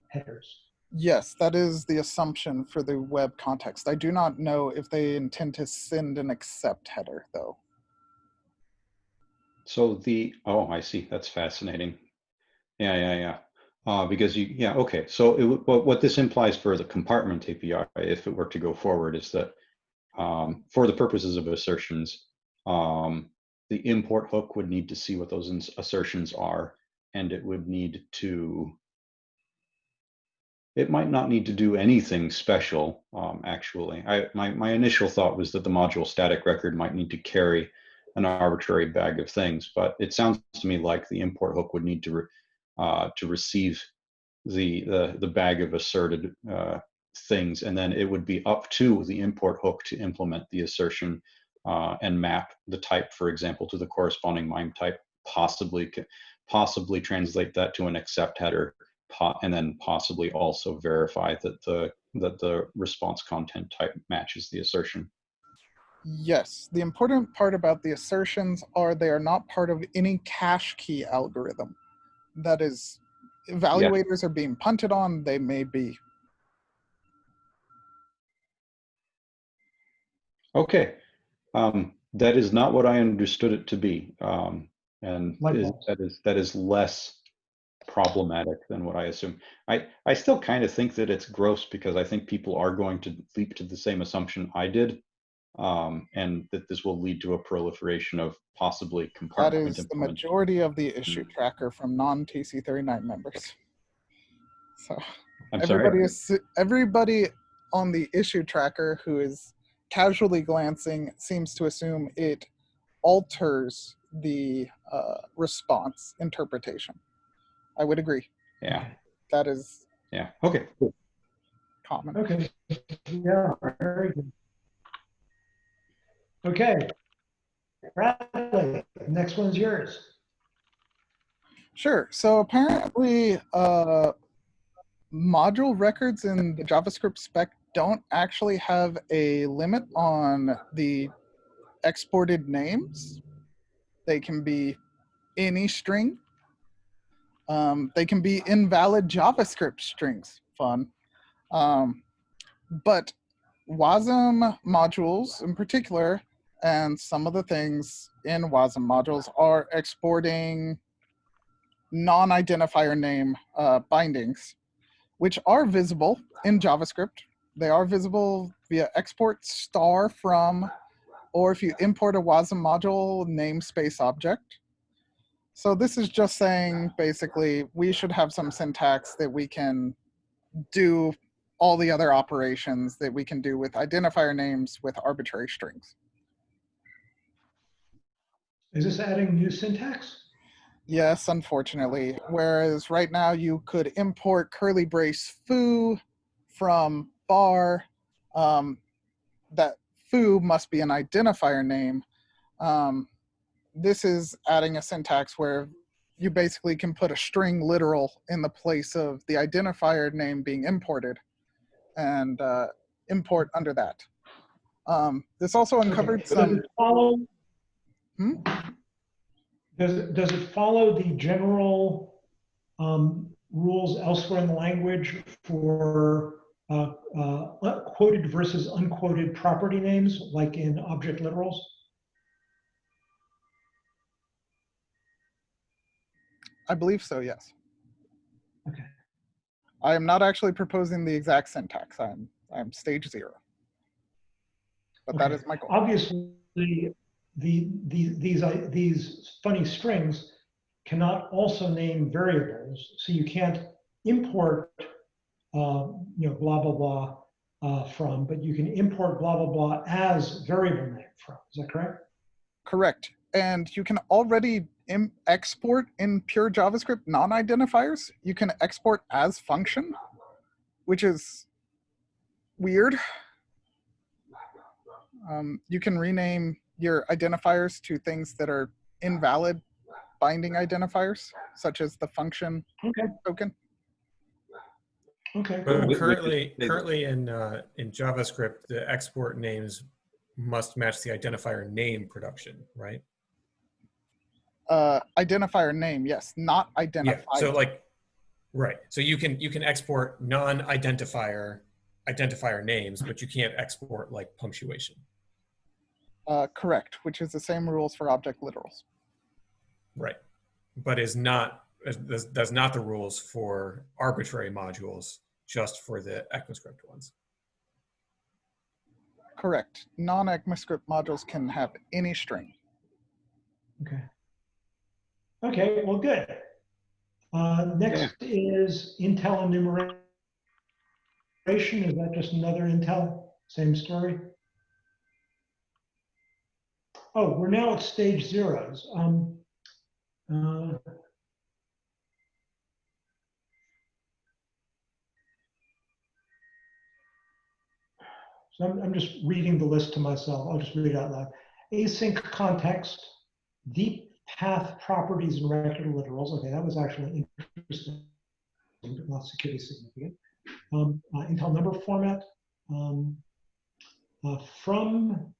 Speaker 3: headers?
Speaker 5: Yes, that is the assumption for the web context. I do not know if they intend to send an accept header though.
Speaker 1: So the, oh, I see. That's fascinating. Yeah, yeah, yeah. Uh, because you, yeah, okay. So it, what, what this implies for the compartment API, if it were to go forward, is that um, for the purposes of assertions, um, the import hook would need to see what those assertions are, and it would need to. It might not need to do anything special, um, actually. I, my, my initial thought was that the module static record might need to carry an arbitrary bag of things, but it sounds to me like the import hook would need to re- uh, to receive the, the the bag of asserted uh, things, and then it would be up to the import hook to implement the assertion uh, and map the type, for example, to the corresponding MIME type, possibly possibly translate that to an accept header, and then possibly also verify that the that the response content type matches the assertion.
Speaker 5: Yes, the important part about the assertions are they are not part of any cache key algorithm. That is, evaluators are being punted on, they may be.
Speaker 1: Okay, um, that is not what I understood it to be, um, and is, that is that is less problematic than what I assume. I I still kind of think that it's gross because I think people are going to leap to the same assumption I did, um, and that this will lead to a proliferation of possibly
Speaker 5: That is the majority of the issue tracker from non-TC39 members. So
Speaker 1: I'm
Speaker 5: everybody
Speaker 1: sorry.
Speaker 5: is everybody on the issue tracker who is casually glancing seems to assume it alters the uh, response interpretation. I would agree.
Speaker 1: Yeah,
Speaker 5: That is
Speaker 1: yeah. Okay. cool.
Speaker 5: common.
Speaker 3: Okay, yeah, very good. Okay. Bradley, next one's yours.
Speaker 5: Sure. So apparently, uh, module records in the JavaScript spec don't actually have a limit on the exported names. They can be any string. Um, they can be invalid JavaScript strings. Fun. Um, but WASM modules in particular, and some of the things in WASM modules are exporting non-identifier name uh, bindings, which are visible in JavaScript. They are visible via export star from, or if you import a WASM module namespace object. So this is just saying, basically, we should have some syntax that we can do all the other operations that we can do with identifier names with arbitrary strings.
Speaker 3: Is this adding new syntax?
Speaker 5: Yes, unfortunately. Whereas right now you could import curly brace foo from bar. Um, that foo must be an identifier name. Um, this is adding a syntax where you basically can put a string literal in the place of the identifier name being imported and uh, import under that. Um, this also uncovered
Speaker 3: Okay, Does
Speaker 5: some.
Speaker 3: it follow?
Speaker 5: Hmm?
Speaker 3: Does, it- does it follow the general um, rules elsewhere in the language for uh, uh, quoted versus unquoted property names, like in object literals?
Speaker 5: I believe so, yes.
Speaker 3: Okay.
Speaker 5: I am not actually proposing the exact syntax. I'm I'm stage zero. But that
Speaker 3: Okay.
Speaker 5: is my goal.
Speaker 3: Obviously, the, the, these, uh, these funny strings cannot also name variables. So you can't import, uh, you know, blah, blah, blah uh, from, but you can import blah, blah, blah as variable name from. Is that correct?
Speaker 5: Correct. And you can already export in pure JavaScript non-identifiers. You can export as function, which is weird. Um, you can rename your identifiers to things that are invalid binding identifiers, such as the function
Speaker 3: Okay.
Speaker 5: token.
Speaker 3: Okay.
Speaker 6: But
Speaker 1: Wh- which is-
Speaker 6: currently, currently in, uh, in JavaScript, the export names must match the identifier name production, right?
Speaker 5: Uh, identifier name, yes, not identifier.
Speaker 6: Yeah,
Speaker 5: identifier.
Speaker 6: so like, right, so you can, you can export non-identifier, identifier names, but you can't export like punctuation.
Speaker 5: Uh, correct, which is the same rules for object literals.
Speaker 6: Right. But is not, is- does, does not the rules for arbitrary modules, just for the ECMAScript ones.
Speaker 5: Correct. Non-ECMAScript modules can have any string.
Speaker 3: Okay. Okay, well, good. Uh, next is Intl enumeration. Is that just another Intl? Same story? Oh, we're now at stage zeros. Um, uh, So I'm, I'm just reading the list to myself. I'll just read it out loud. Async context, deep path properties and record literals. Okay, that was actually interesting, but not security significant. Um, uh, Intl number format, um, uh, from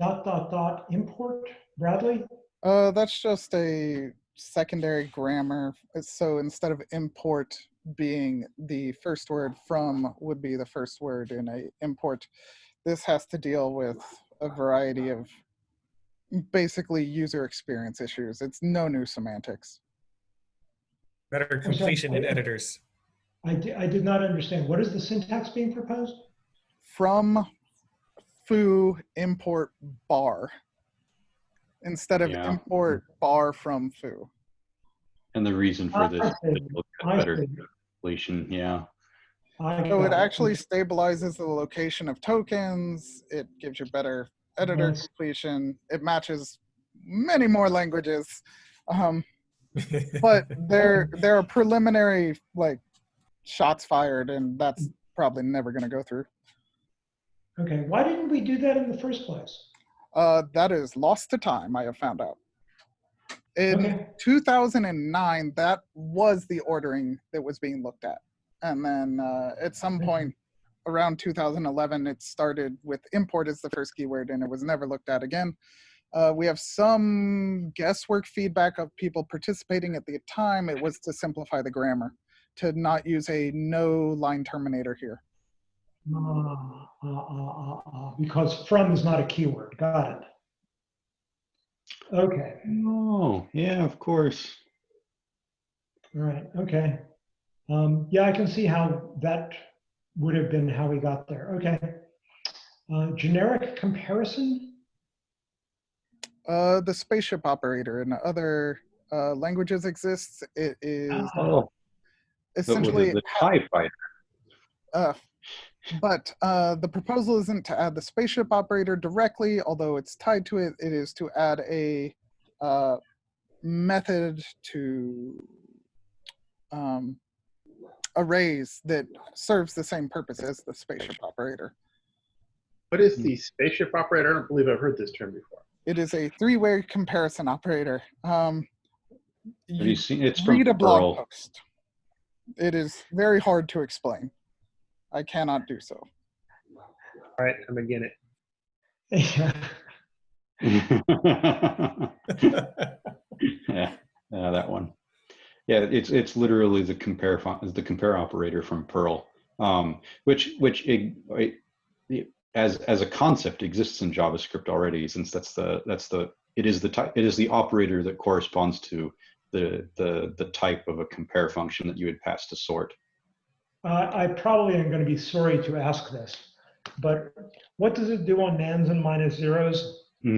Speaker 3: dot dot dot import. Bradley.
Speaker 5: Uh, that's just a secondary grammar. So instead of import being the first word, from would be the first word in a import. This has to deal with a variety of basically user experience issues. It's no new semantics.
Speaker 6: Better completion in editors.
Speaker 3: I, di- I did not understand. What is the syntax being proposed?
Speaker 5: From foo import bar instead of
Speaker 1: Yeah.
Speaker 5: import bar from foo.
Speaker 1: And the reason for this, ah,
Speaker 3: I
Speaker 1: is
Speaker 3: see.
Speaker 1: to look at better
Speaker 3: see.
Speaker 1: completion, yeah.
Speaker 5: So it actually stabilizes the location of tokens. It gives you better editor
Speaker 3: Nice.
Speaker 5: completion. It matches many more languages. Um, but there there are preliminary like shots fired and that's probably never going to go through.
Speaker 3: Okay, why didn't we do that in the first place?
Speaker 5: Uh, that is lost to time, I have found out. In
Speaker 3: Okay.
Speaker 5: 2009, that was the ordering that was being looked at. And then uh, at some point around 2011, it started with import as the first keyword and it was never looked at again. Uh, we have some guesswork feedback of people participating at the time. It was to simplify the grammar, to not use a no line terminator here.
Speaker 3: Ah, ah, ah, ah, ah, Because from is not a keyword. Got it. Okay,
Speaker 1: Oh, yeah, of course.
Speaker 3: all right, okay. Um, yeah, I can see how that would have been how we got there. Okay. Uh, generic comparison?
Speaker 5: Uh, the spaceship operator in other uh, languages exists. It is.
Speaker 1: Oh,
Speaker 5: essentially,
Speaker 1: the TIE fighter.
Speaker 5: uh, but uh, the proposal isn't to add the spaceship operator directly, although it's tied to it. It is to add a uh, method to um, arrays that serves the same purpose as the spaceship operator.
Speaker 4: What is the spaceship operator? I don't believe I've heard this term before.
Speaker 5: It is a three-way comparison operator. Um,
Speaker 1: Have you seen, it's from
Speaker 5: read a blog
Speaker 1: Perl.
Speaker 5: post. It is very hard to explain. I cannot do so.
Speaker 4: All right, I'm again it.
Speaker 1: yeah, yeah, that one. Yeah, it's it's literally the compare fun- the compare operator from Perl, um, which which it, it, it- as as a concept exists in JavaScript already, since that's the that's the it is the type it is the operator that corresponds to the the the type of a compare function that you would pass to sort.
Speaker 3: Uh, I probably am going to be sorry to ask this, but what does it do on NaNs and minus zeros?
Speaker 5: I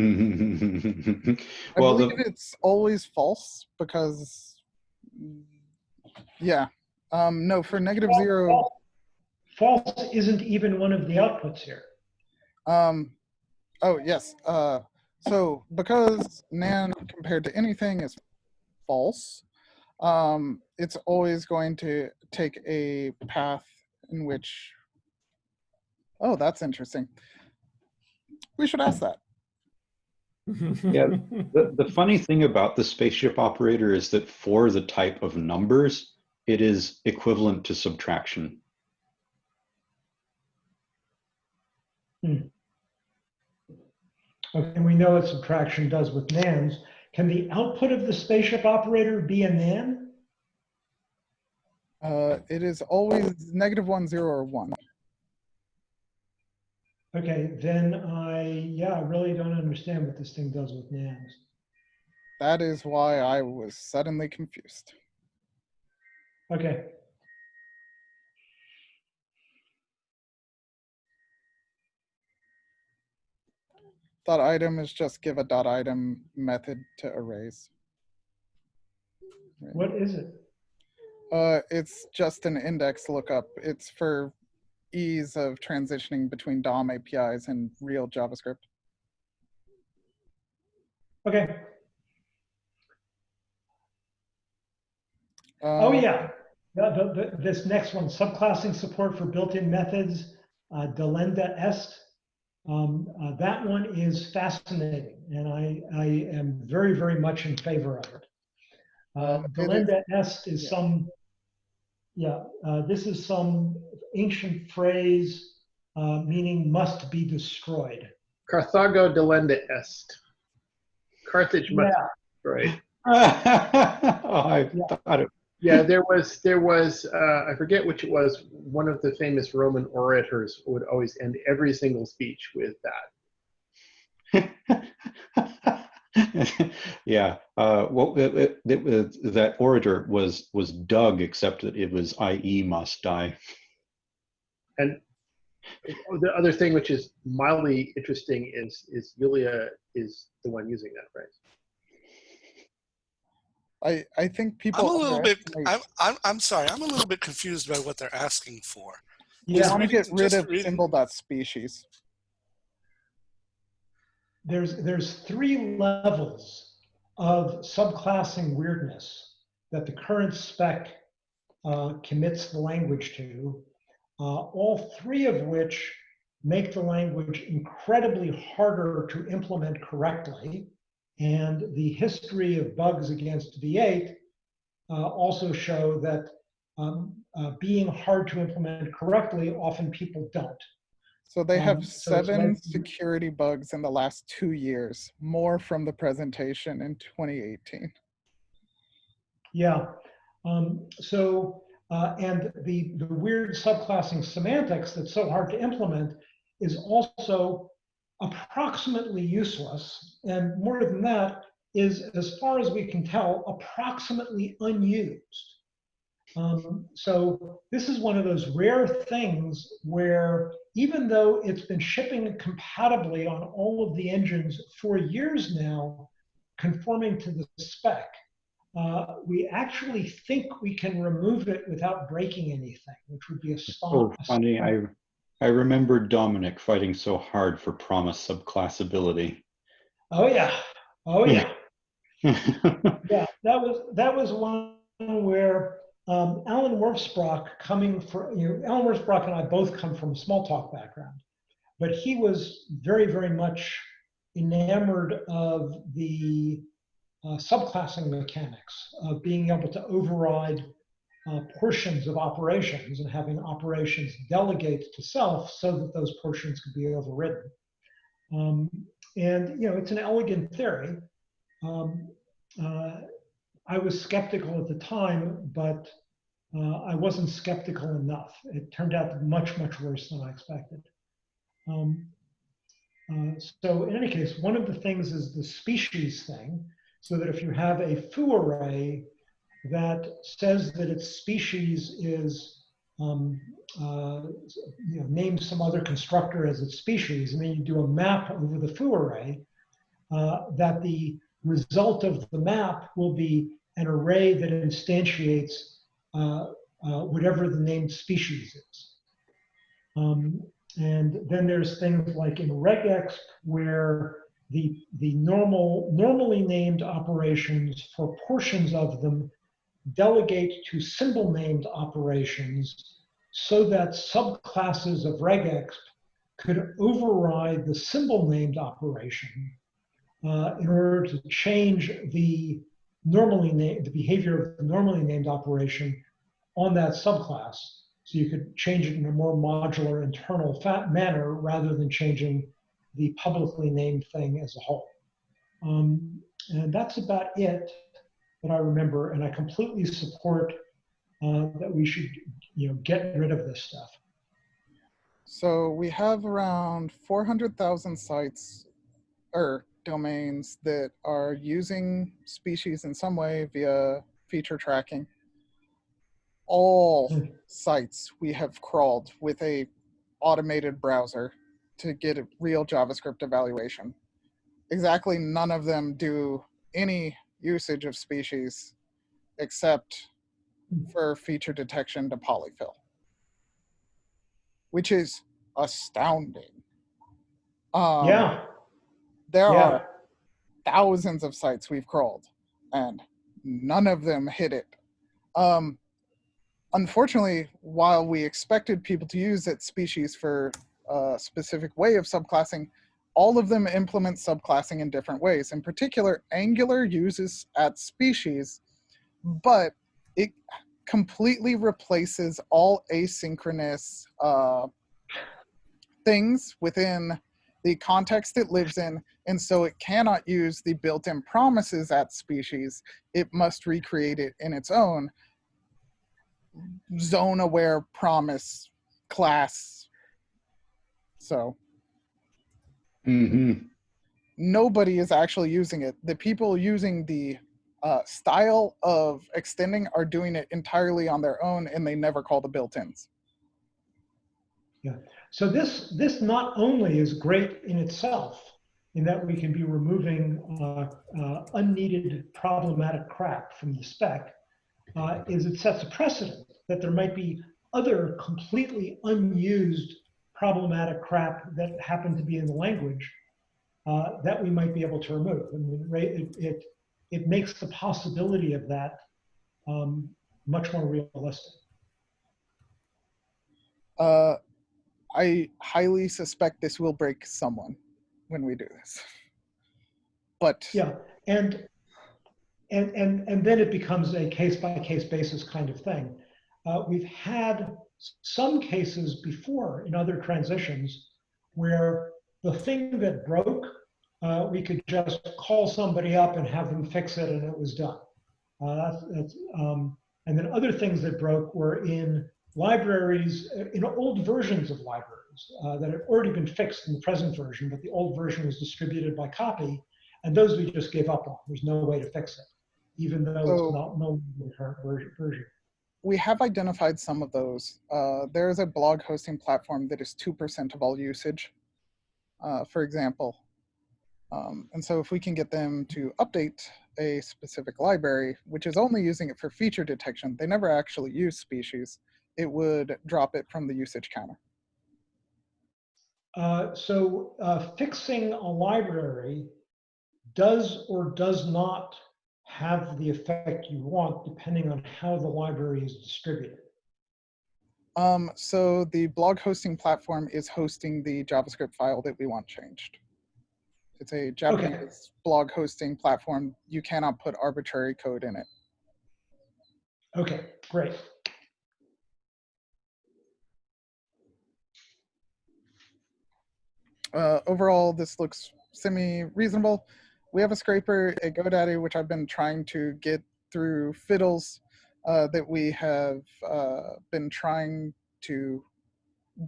Speaker 1: well,
Speaker 5: believe
Speaker 1: the,
Speaker 5: it's always false because, yeah. Um, no, for negative zero,
Speaker 3: False isn't even one of the outputs here.
Speaker 5: um, oh, yes. Uh, so because NaN compared to anything is false, um, it's always going to take a path in which, oh, that's interesting. We should ask that
Speaker 1: yeah. The, the funny thing about the spaceship operator is that for the type of numbers, it is equivalent to subtraction. Hmm.
Speaker 3: Okay, and we know what subtraction does with NaNs. Can the output of the spaceship operator be a NaN?
Speaker 5: Uh, it is always negative one, zero, or one.
Speaker 3: Okay, then I, yeah, I really don't understand what this thing does with NaNs.
Speaker 5: That is why I was suddenly confused.
Speaker 3: Okay,
Speaker 5: Dot item is just give a dot item method to arrays. Right.
Speaker 3: what is it?
Speaker 5: Uh, it's just an index lookup. It's for ease of transitioning between DOM APIs and real JavaScript.
Speaker 3: Okay, oh
Speaker 5: Um,
Speaker 3: yeah, the, the, this next one, subclassing support for built-in methods, uh, delenda est. Um, uh, that one is fascinating, and I, I am very, very much in favor of it. Uh,
Speaker 5: Uh,
Speaker 3: delenda est is
Speaker 5: yeah.
Speaker 3: some, yeah, uh, this is some ancient phrase uh, meaning must be destroyed.
Speaker 4: Carthago delenda est. Carthage must
Speaker 3: Yeah,
Speaker 4: be destroyed.
Speaker 1: oh, I
Speaker 3: Yeah.
Speaker 1: thought it.
Speaker 4: Yeah, there was there was uh, I forget which it was. One of the famous Roman orators would always end every single speech with that.
Speaker 1: yeah. Uh, well, it, it, it was, that orator was was Doug, except that it was I.E. must die.
Speaker 4: And the other thing which is mildly interesting is is Yulia is the one using that phrase.
Speaker 5: I, I think people.
Speaker 2: I'm a little bit, I'm, I'm, I'm sorry, I'm a little bit confused by what they're asking for.
Speaker 5: We
Speaker 3: yeah.
Speaker 5: want to get rid of
Speaker 2: reading-
Speaker 5: symbol dot species.
Speaker 3: There's there's three levels of subclassing weirdness that the current spec uh, commits the language to, uh, all three of which make the language incredibly harder to implement correctly. And the history of bugs against V8 uh, also show that um, uh, being hard to implement correctly, often people don't.
Speaker 5: So they
Speaker 3: Um,
Speaker 5: have seven
Speaker 3: like-
Speaker 5: security bugs in the last two years, more from the presentation in 2018.
Speaker 3: Yeah. Um, so, uh, and the, the weird subclassing semantics that's so hard to implement is also approximately useless. And more than that, is, as far as we can tell, approximately unused. Um, so this is one of those rare things where even though it's been shipping compatibly on all of the engines for years now, conforming to the spec, uh, we actually think we can remove it without breaking anything, which would be a stop.
Speaker 1: funny. I I remember Domenic fighting so hard for promise subclassability.
Speaker 3: Oh yeah, oh yeah,
Speaker 1: yeah.
Speaker 3: yeah. That was that was one where um, Allen Wirfs-Brock coming for you know Allen Wirfs-Brock and I both come from a Smalltalk background, but he was very very much enamored of the uh, subclassing mechanics of being able to override uh, portions of operations and having operations delegate to self so that those portions could be overridden. Um, and you know, it's an elegant theory. Um, uh, I was skeptical at the time, but uh, I wasn't skeptical enough. It turned out much, much worse than I expected. Um, uh, so in any case, one of the things is the species thing, so that if you have a foo array that says that its species is um, uh, you know, named some other constructor as its species, and then you do a map over the foo array, uh, that the result of the map will be an array that instantiates uh, uh, whatever the named species is. Um, and then there's things like in regex where the, the normal, normally named operations for portions of them delegate to symbol named operations so that subclasses of regex could override the symbol named operation uh, in order to change the normally named, the behavior of the normally named operation on that subclass. So you could change it in a more modular internal fa- manner rather than changing the publicly named thing as a whole. Um, and that's about it that I remember. And I completely support uh, that we should, you know, get rid of this stuff.
Speaker 5: So we have around 400,000 sites or domains that are using species in some way via feature tracking. All
Speaker 3: Hmm.
Speaker 5: sites we have crawled with a automated browser to get a real JavaScript evaluation. Exactly none of them do any usage of species except for feature detection to polyfill which is astounding. Um,
Speaker 3: yeah.
Speaker 5: There
Speaker 3: yeah.
Speaker 5: are thousands of sites we've crawled, and none of them hit it. Um, unfortunately, while we expected people to use that species for a specific way of subclassing, all of them implement subclassing in different ways. In particular, Angular uses at species, but it completely replaces all asynchronous uh, things within the context it lives in, and so it cannot use the built-in promises at species. It must recreate it in its own zone-aware promise class. So
Speaker 1: hmm
Speaker 5: nobody is actually using it. The people using the uh, style of extending are doing it entirely on their own, and they never call the built-ins.
Speaker 3: So this this not only is great in itself, in that we can be removing uh, uh, unneeded problematic crap from the spec, uh, is it sets a precedent that there might be other completely unused problematic crap that happen to be in the language uh, that we might be able to remove. I mean, it, it it makes the possibility of that um, much more realistic.
Speaker 5: I highly suspect this will break someone when we do this. But
Speaker 3: Yeah, and and and and then it becomes a case by case basis kind of thing. Uh, we've had some cases before in other transitions where the thing that broke, uh, we could just call somebody up and have them fix it, and it was done. Uh, that's, that's um, and then other things that broke were in libraries, uh, in old versions of libraries uh, that have already been fixed in the present version, but the old version was distributed by copy, and those we just gave up on. There's no way to fix it, even though
Speaker 5: So-
Speaker 3: it's not no the current version.
Speaker 5: we have identified some of those. Uh, there is a blog hosting platform that is 2% of all usage, uh, for example. Um, and so if we can get them to update a specific library, which is only using it for feature detection, they never actually use species, it would drop it from the usage counter.
Speaker 3: Uh, so uh, fixing a library does or does not have the effect you want depending on how the library is distributed.
Speaker 5: Um, so the blog hosting platform is hosting the JavaScript file that we want changed. It's a Japanese blog hosting platform. You cannot put arbitrary code in it.
Speaker 3: Okay, great.
Speaker 5: Uh, overall, this looks semi-reasonable. We have a scraper, a GoDaddy, which I've been trying to get through fiddles uh, that we have uh, been trying to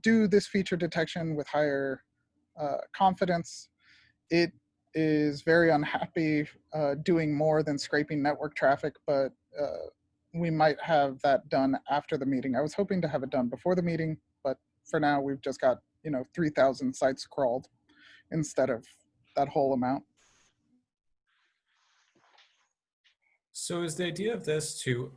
Speaker 5: do this feature detection with higher uh, confidence. It is very unhappy uh, doing more than scraping network traffic, but uh, we might have that done after the meeting. I was hoping to have it done before the meeting, but for now, we've just got you know 3,000 sites crawled instead of that whole amount.
Speaker 6: So is the idea of this to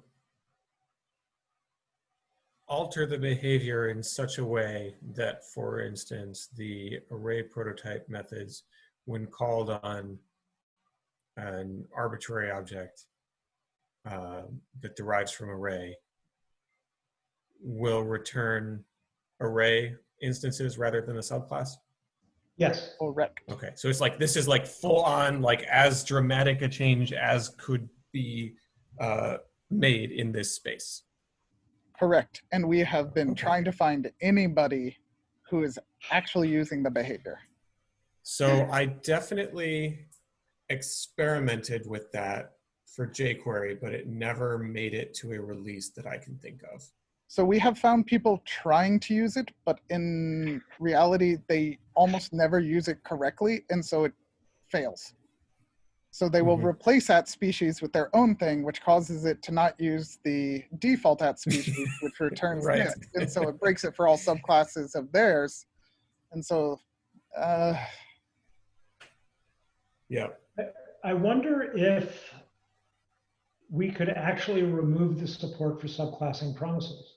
Speaker 6: alter the behavior in such a way that, for instance, the array prototype methods, when called on an arbitrary object uh, that derives from array, will return array instances rather than a subclass?
Speaker 3: Yes,
Speaker 5: Correct.
Speaker 6: Okay, so it's like this is like full on, like as dramatic a change as could be uh, made in this space.
Speaker 5: Correct. And we have been trying to find anybody who is actually using the behavior.
Speaker 6: So I definitely experimented with that for jQuery, but it never made it to a release that I can think of.
Speaker 5: So we have found people trying to use it, but in reality, they almost never use it correctly, and so it fails. So they will
Speaker 6: Mhm.
Speaker 5: replace at species with their own thing, which causes it to not use the default at species, which returns
Speaker 6: Right.
Speaker 5: this. And so it breaks it for all subclasses of theirs. And so, uh,
Speaker 6: Yeah.
Speaker 3: I wonder if we could actually remove the support for subclassing promises.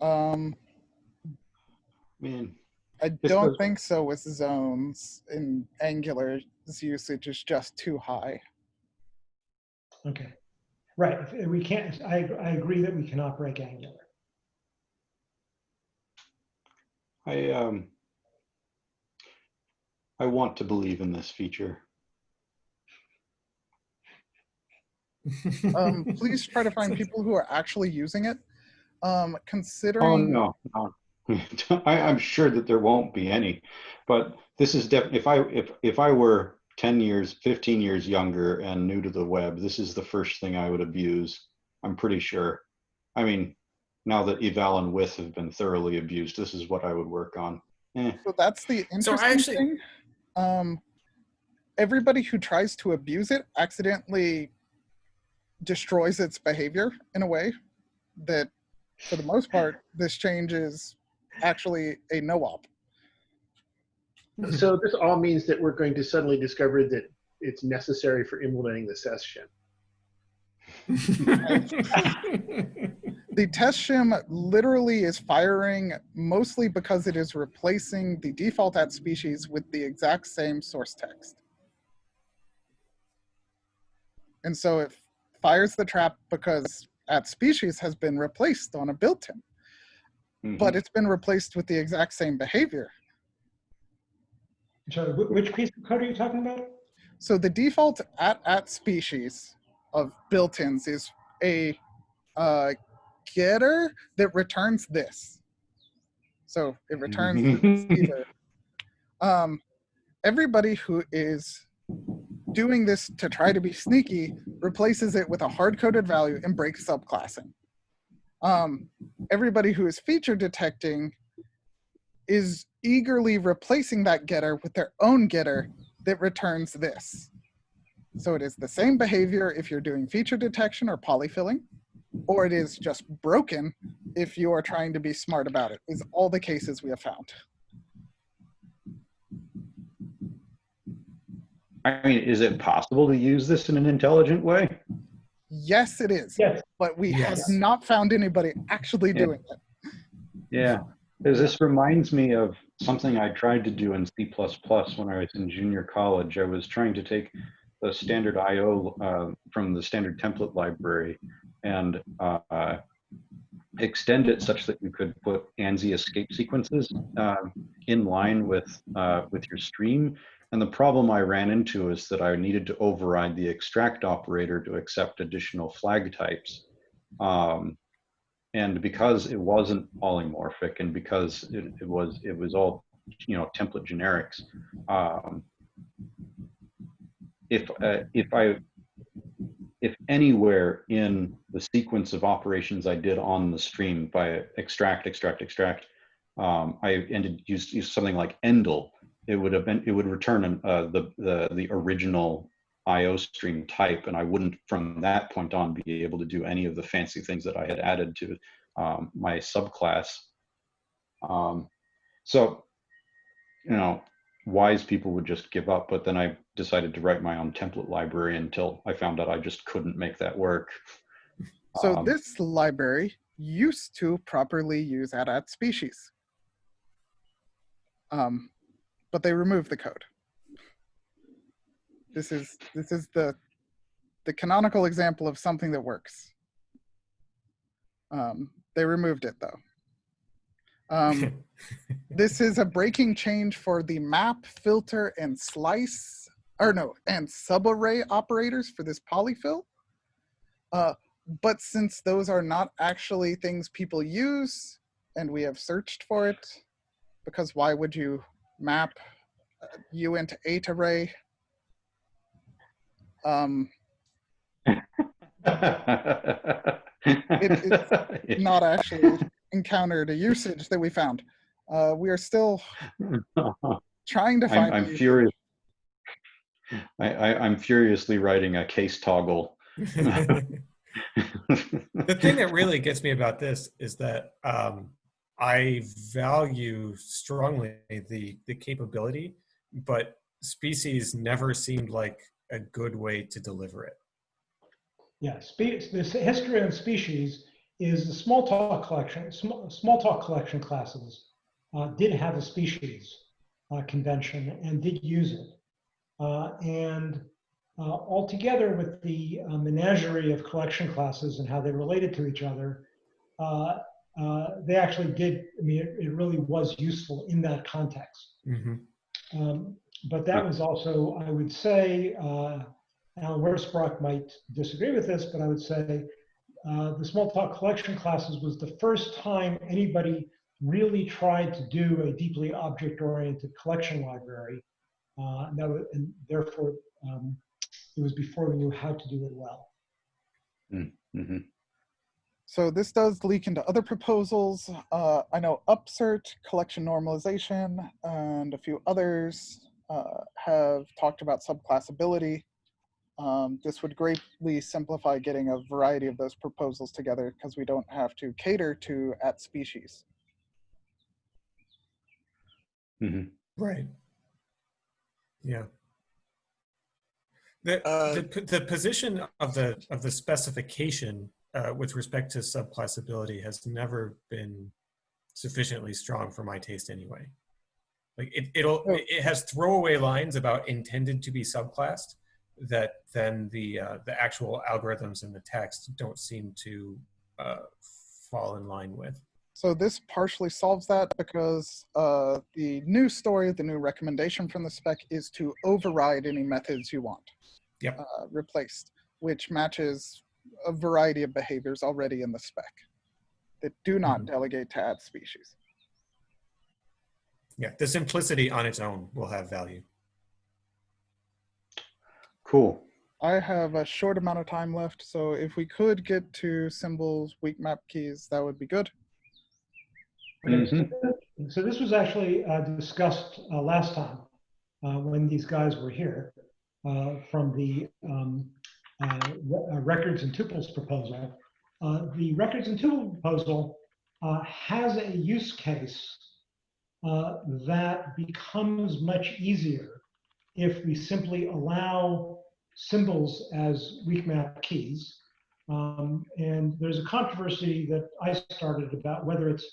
Speaker 5: Um,
Speaker 1: I mean,
Speaker 5: I don't
Speaker 1: goes-
Speaker 5: think so with zones in Angular's usage is just too high.
Speaker 3: Okay, right, we can't, I, I agree that we cannot break Angular.
Speaker 1: I, um, I want to believe in this feature.
Speaker 5: Um, please try to find people who are actually using it. Um,
Speaker 1: Oh, no, no. I, I'm sure that there won't be any, but this is definitely. if I, if, if I were ten years, fifteen years younger and new to the web, this is the first thing I would abuse. I'm pretty sure. I mean, now that eval and with have been thoroughly abused, this is what I would work on. Eh,
Speaker 5: So that's the
Speaker 6: So
Speaker 5: interesting
Speaker 6: I actually-
Speaker 5: thing. Um, everybody who tries to abuse it accidentally destroys its behavior in a way that, for the most part, this change is actually a no-op.
Speaker 4: So this all means that we're going to suddenly discover that it's necessary for implementing the session.
Speaker 5: The test shim literally is firing mostly because it is replacing the default at species with the exact same source text. And so it fires the trap because at species has been replaced on a built-in,
Speaker 1: mhm.
Speaker 5: but it's been replaced with the exact same behavior.
Speaker 3: Sorry, which piece of code are you talking about?
Speaker 5: So the default at at species of built-ins is a uh, getter that returns this. So it returns the receiver. Um, everybody who is doing this to try to be sneaky replaces it with a hard-coded value and breaks subclassing. Um, everybody who is feature detecting is eagerly replacing that getter with their own getter that returns this. So it is the same behavior if you're doing feature detection or polyfilling, or it is just broken if you are trying to be smart about it, is all the cases we have found.
Speaker 1: I mean, is it possible to use this in an intelligent way?
Speaker 5: Yes, it is,
Speaker 3: Yes,
Speaker 5: but we
Speaker 6: Yes.
Speaker 5: have not found anybody actually
Speaker 1: Yeah.
Speaker 5: doing it.
Speaker 1: Yeah, because this reminds me of something I tried to do in C++ when I was in junior college. I was trying to take the standard IO uh, from the standard template library and uh, extend it such that you could put ANSI escape sequences um, in line with uh, with your stream. And the problem I ran into is that I needed to override the extract operator to accept additional flag types. Um, and because it wasn't polymorphic and because it, it was it was all you know template generics um, if uh, if i if anywhere in the sequence of operations i did on the stream by extract extract extract um, i ended used, used something like endl it would have been it would return an, uh, the the the original IO stream type, and I wouldn't from that point on be able to do any of the fancy things that I had added to um, my subclass. Um, so, you know, wise people would just give up, but then I decided to write my own template library until I found out I just couldn't make that work.
Speaker 5: So
Speaker 1: Um,
Speaker 5: this library used to properly use at at species. Um, but they removed the code. This is this is the the canonical example of something that works. Um, they removed it though. Um, this is a breaking change for the map, filter, and slice or no, and subarray operators for this polyfill. Uh, but since those are not actually things people use, and we have searched for it, because why would you map uh, Uint8Array? Um,
Speaker 1: It-
Speaker 5: not actually encountered a usage that we found. Uh, we are still trying to
Speaker 1: I'm,
Speaker 5: find. a
Speaker 1: I'm furious. I, I, I'm furiously writing a case toggle.
Speaker 6: the thing that really gets me about this is that um, I value strongly the the capability, but species never seemed like a good way to deliver it.
Speaker 3: Yeah, spe- this history of species is the Smalltalk collection, small, Smalltalk collection classes uh, did have a species uh, convention and did use it. Uh, and uh, altogether with the uh, menagerie of collection classes and how they related to each other, uh, they actually did, I mean, it, it really was useful in that context.
Speaker 6: Mhm.
Speaker 3: Um, but that was also, I would say, uh, Allen Wirfs-Brock might disagree with this, but I would say uh, the Smalltalk collection classes was the first time anybody really tried to do a deeply object-oriented collection library. Uh, and, that was, and therefore, um, it was before we knew how to do it well.
Speaker 1: Mhm.
Speaker 5: So this does leak into other proposals. Uh, I know Upsert, collection normalization, and a few others uh, have talked about subclassability. Um, this would greatly simplify getting a variety of those proposals together because we don't have to cater to at species.
Speaker 1: Mhm.
Speaker 6: Right. Yeah. The,
Speaker 2: Uh,
Speaker 6: the, the position of the of the specification uh, with respect to subclassability has never been sufficiently strong for my taste anyway. Like it, it'll it has throwaway lines about intended to be subclassed that then the uh, the actual algorithms in the text don't seem to uh, fall in line with.
Speaker 5: So this partially solves that because uh, the new story, the new recommendation from the spec is to override any methods you want
Speaker 6: Yep.
Speaker 5: uh, replaced, which matches a variety of behaviors already in the spec that do not
Speaker 6: Mhm.
Speaker 5: delegate to at species.
Speaker 6: Yeah, the simplicity on its own will have value.
Speaker 1: Cool.
Speaker 5: I have a short amount of time left, so if we could get to symbols, weak map keys, that would be good.
Speaker 3: Okay, so
Speaker 1: Mhm.
Speaker 3: So this was actually uh, discussed uh, last time uh, when these guys were here uh, from the um, uh, uh, records and tuples proposal. Uh, The records and tuple proposal uh, has a use case uh, that becomes much easier if we simply allow symbols as weak map keys. Um, And there's a controversy that I started about whether it's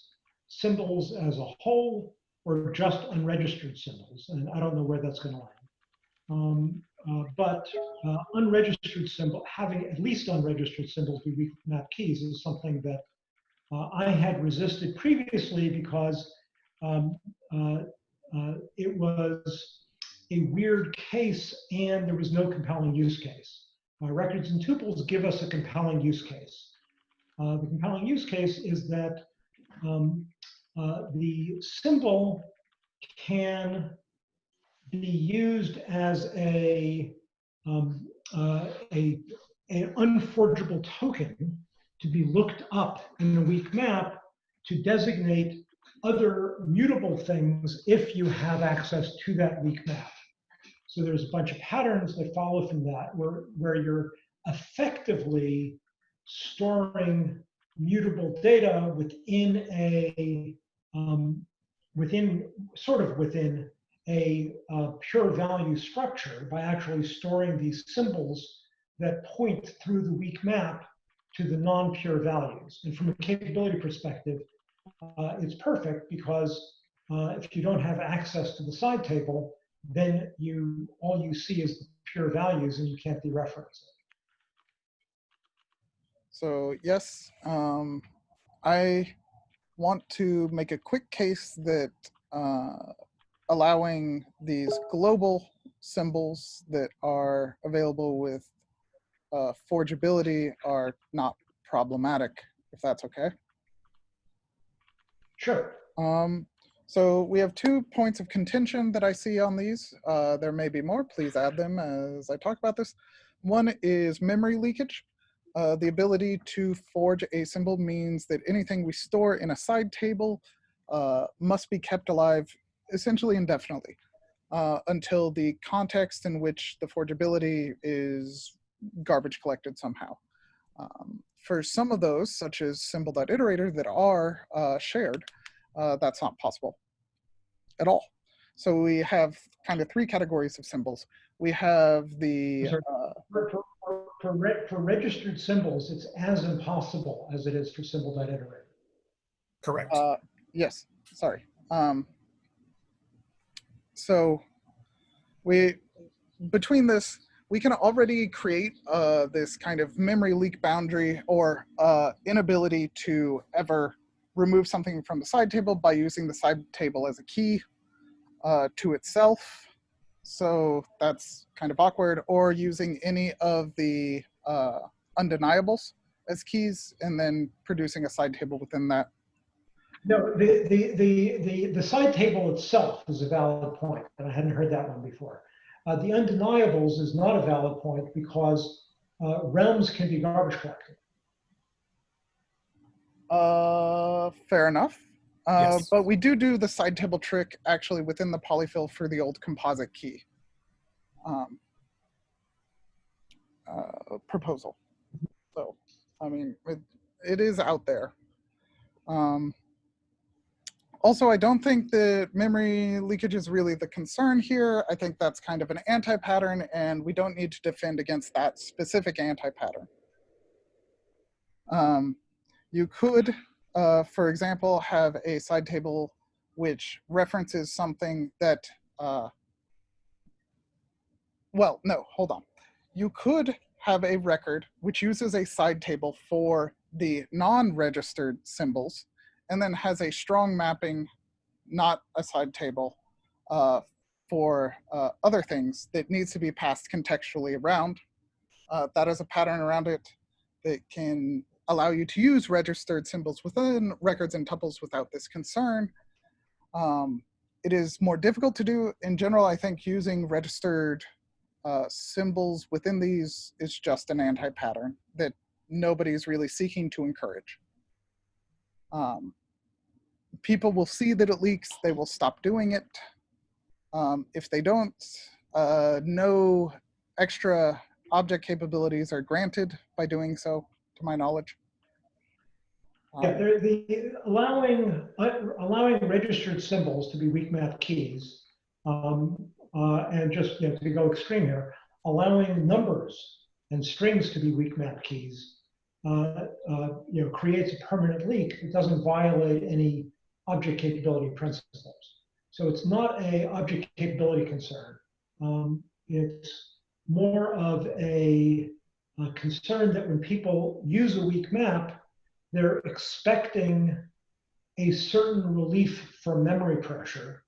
Speaker 3: symbols as a whole or just unregistered symbols. And I don't know where that's going to land. Um, uh, but uh, unregistered symbol, having at least unregistered symbols be map keys is something that uh, I had resisted previously because um, uh, uh, it was a weird case and there was no compelling use case. Records and tuples give us a compelling use case. The compelling use case is that um, the symbol can be used as a, um, uh, a an unforgeable token to be looked up in a weak map to designate other mutable things if you have access to that weak map. So there's a bunch of patterns that follow from that where, where you're effectively storing mutable data within a um, within sort of within a pure value structure by actually storing these symbols that point through the weak map to the non-pure values. And from a capability perspective, uh, it's perfect because uh, if you don't have access to the side table, then you all you see is the pure values and you can't dereference it.
Speaker 5: So yes, um, I want to make a quick case that uh, allowing these global symbols that are available with uh, forgeability are not problematic, if that's okay.
Speaker 3: Sure.
Speaker 5: Um, so we have two points of contention that I see on these. Uh, there may be more. Please add them as I talk about this. One is memory leakage. Uh, the ability to forge a symbol means that anything we store in a side table uh, must be kept alive essentially indefinitely uh, until the context in which the forgeability is garbage collected somehow. Um, for some of those, such as symbol.iterator that are uh, shared, uh, that's not possible at all. So we have kind of three categories of symbols. We have the, uh,
Speaker 3: For, for, for- for, for registered symbols, it's as impossible as it is for symbol.iterator.
Speaker 6: Correct.
Speaker 5: uh, yes, sorry. Um, so we, between this, we can already create uh, this kind of memory leak boundary or uh, inability to ever remove something from the side table by using the side table as a key uh, to itself. So that's kind of awkward, or using any of the uh, undeniables as keys and then producing a side table within that.
Speaker 3: No, the, the, the, the, the side table itself is a valid point, and I hadn't heard that one before. Uh, the undeniables is not a valid point because uh, realms can be garbage collected.
Speaker 5: Uh, fair enough. Uh,
Speaker 6: Yes.
Speaker 5: But we do do the side table trick actually within the polyfill for the old composite key um, uh, proposal. So, I mean, it, it is out there. Um, also, I don't think that memory leakage is really the concern here. I think that's kind of an anti-pattern and we don't need to defend against that specific anti-pattern. Um, you could uh, for example, have a side table which references something that, uh, well, no, hold on. You could have a record which uses a side table for the non-registered symbols and then has a strong mapping, not a side table, uh, for uh, other things that needs to be passed contextually around. Uh, that is a pattern around it that can allow you to use registered symbols within records and tuples without this concern. Um, it is more difficult to do. In general, I think using registered uh, symbols within these is just an anti-pattern that nobody is really seeking to encourage. Um, people will see that it leaks, they will stop doing it. Um, if they don't, uh, no extra object capabilities are granted by doing so to my knowledge.
Speaker 3: Yeah,
Speaker 5: Um,
Speaker 3: the, allowing, uh, allowing registered symbols to be weak map keys, um, uh, and just, you know, to go extreme here, allowing numbers and strings to be weak map keys, uh, uh, you know, creates a permanent leak. It doesn't violate any object capability principles. So it's not a object capability concern. Um, it's more of a, a concern that when people use a weak map, they're expecting a certain relief from memory pressure.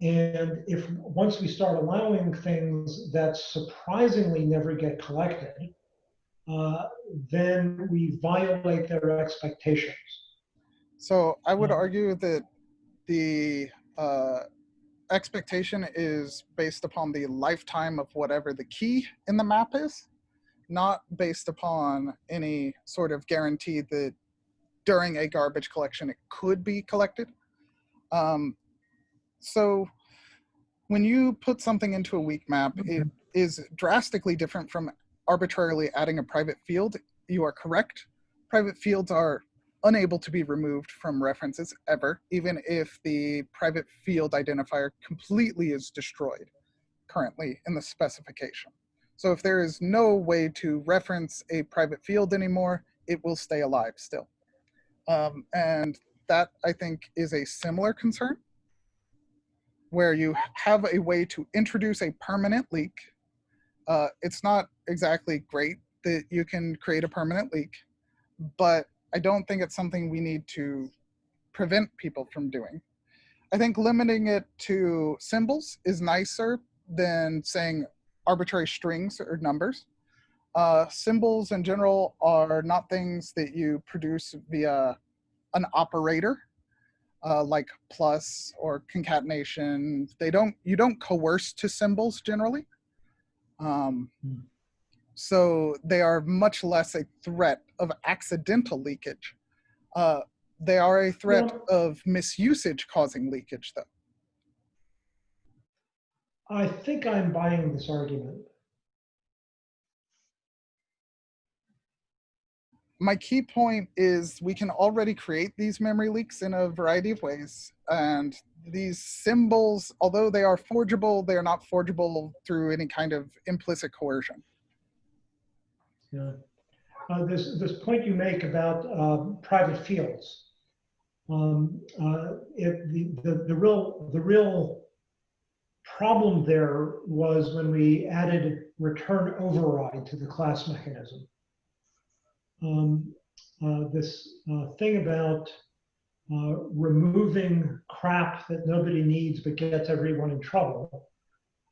Speaker 3: And if once we start allowing things that surprisingly never get collected, uh, then we violate their expectations.
Speaker 5: So I would argue that the uh, expectation is based upon the lifetime of whatever the key in the map is, not based upon any sort of guarantee that during a garbage collection it could be collected. Um, so when you put something into a weak map, it is drastically different from arbitrarily adding a private field. You are correct. Private fields are unable to be removed from references ever, even if the private field identifier completely is destroyed currently in the specification. So if there is no way to reference a private field anymore, it will stay alive still. Um, and that I think is a similar concern where you have a way to introduce a permanent leak. Uh, it's not exactly great that you can create a permanent leak, but I don't think it's something we need to prevent people from doing. I think limiting it to symbols is nicer than saying arbitrary strings or numbers. Uh, symbols in general are not things that you produce via an operator, uh, like plus or concatenation. They don't, you don't coerce to symbols generally. Um,
Speaker 3: Hmm.
Speaker 5: so they are much less a threat of accidental leakage. Uh, they are a threat
Speaker 3: Well-
Speaker 5: of misusage causing leakage, though.
Speaker 3: I think I'm buying this argument.
Speaker 5: my key point is we can already create these memory leaks in a variety of ways. And these symbols, although they are forgeable, they are not forgeable through any kind of implicit coercion.
Speaker 3: Yeah. Uh, this, this point you make about um, private fields. Um, uh, it, the, the, the real, the real problem there was when we added return override to the class mechanism. Um, uh, this uh, thing about uh, removing crap that nobody needs but gets everyone in trouble.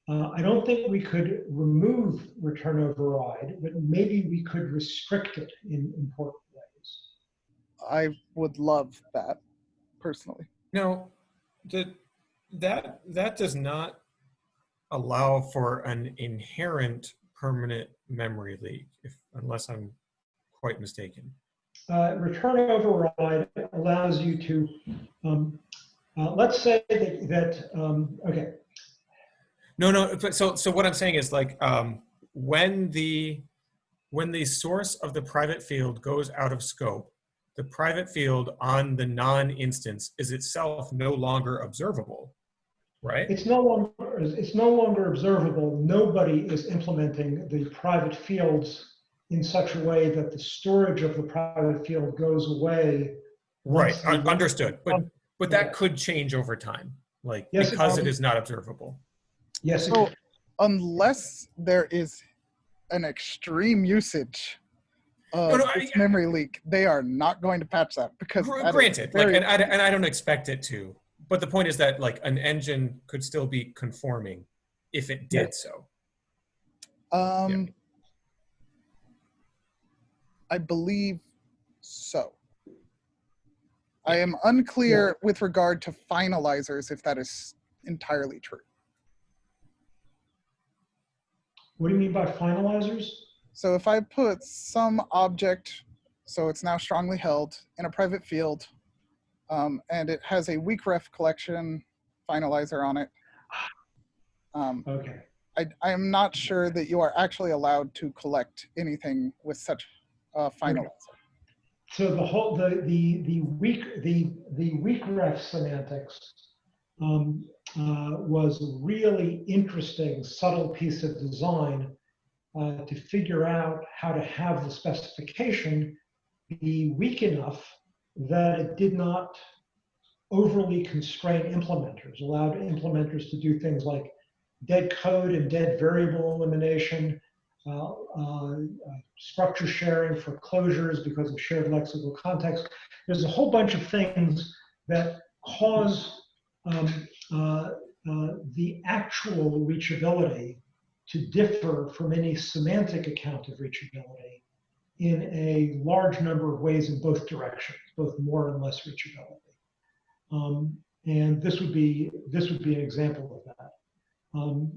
Speaker 3: Uh, I don't think we could remove return override, but maybe we could restrict it in important ways.
Speaker 5: I would love that personally.
Speaker 6: No, the, that, that does not allow for an inherent permanent memory leak, if, unless I'm quite mistaken.
Speaker 3: Uh, return override allows you to, um, uh, let's say that, that um, okay,
Speaker 6: No, no, but so, so what I'm saying is like, um, when the, when the source of the private field goes out of scope, the private field on the non-instance is itself no longer observable, right?
Speaker 3: it's no longer it's no longer observable. Nobody is implementing the private fields in such a way that the storage of the private field goes away.
Speaker 6: Right,
Speaker 3: once
Speaker 6: un-
Speaker 3: the-
Speaker 6: understood, but, but that could change over time, like,
Speaker 3: Yes,
Speaker 6: because it
Speaker 3: will.
Speaker 6: is not observable.
Speaker 3: Yes,
Speaker 5: So
Speaker 3: could-
Speaker 5: unless there is an extreme usage of
Speaker 6: No, no, I-
Speaker 5: memory leak, they are not going to patch that because
Speaker 6: Gr-
Speaker 5: that is
Speaker 6: Granted, like, and I, and I don't expect it to, but the point is that like an engine could still be conforming if it did so.
Speaker 5: Um, I believe so. I am unclear with regard to finalizers if that is entirely true.
Speaker 3: what do you mean by finalizers?
Speaker 5: So if I put some object, so it's now strongly held in a private field, um, and it has a weak ref collection finalizer on it, um,
Speaker 3: Okay.
Speaker 5: I, I am not sure that you are actually allowed to collect anything with such a finalizer.
Speaker 3: So the whole, the, the, the weak, the, the weak ref semantics um, uh, was a really interesting, subtle piece of design uh, to figure out how to have the specification be weak enough that it did not overly constrain implementers, allowed implementers to do things like dead code and dead variable elimination, uh, uh, structure sharing for closures because of shared lexical context. There's a whole bunch of things that cause um, uh, uh, the actual reachability to differ from any semantic account of reachability in a large number of ways in both directions, both more and less reachability. Um, and this would be this would be an example of that. Um,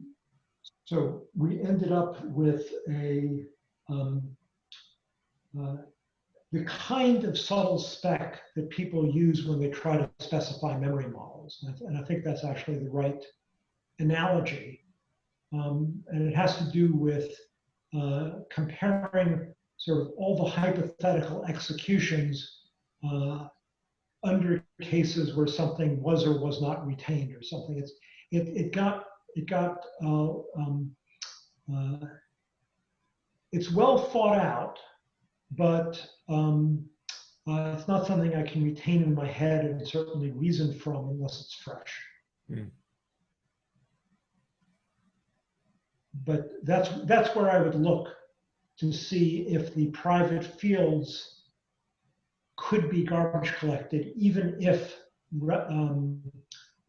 Speaker 3: so we ended up with a um, uh, the kind of subtle spec that people use when they try to specify memory models. And I, th- and I think that's actually the right analogy. Um, and it has to do with uh, comparing sort of all the hypothetical executions uh, under cases where something was or was not retained or something. It's, it, it got, it got, uh, um, uh, it's well thought out, but um, uh, it's not something I can retain in my head and certainly reason from unless it's fresh.
Speaker 6: Hmm.
Speaker 3: But that's that's where I would look to see if the private fields could be garbage collected, even if um,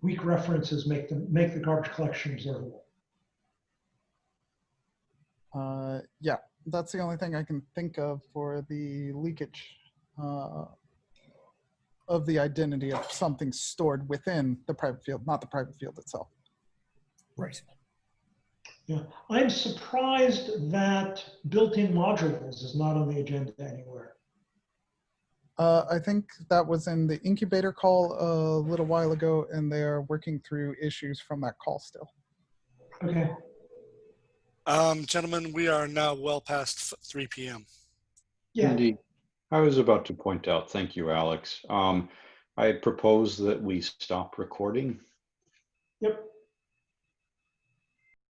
Speaker 3: weak references make them make the garbage collection observable.
Speaker 5: Uh, yeah, that's the only thing I can think of for the leakage uh, of the identity of something stored within the private field, not the private field itself.
Speaker 6: Right.
Speaker 3: Yeah, I'm surprised that built-in modules is not on the agenda anywhere.
Speaker 5: Uh, I think that was in the incubator call a little while ago, and they are working through issues from that call still.
Speaker 3: Okay,
Speaker 2: Um, gentlemen, we are now well past 3 p.m.
Speaker 3: yeah,
Speaker 1: Indeed. I was about to point out, thank you, Alex. Um, I had proposed that we stop recording.
Speaker 3: yep,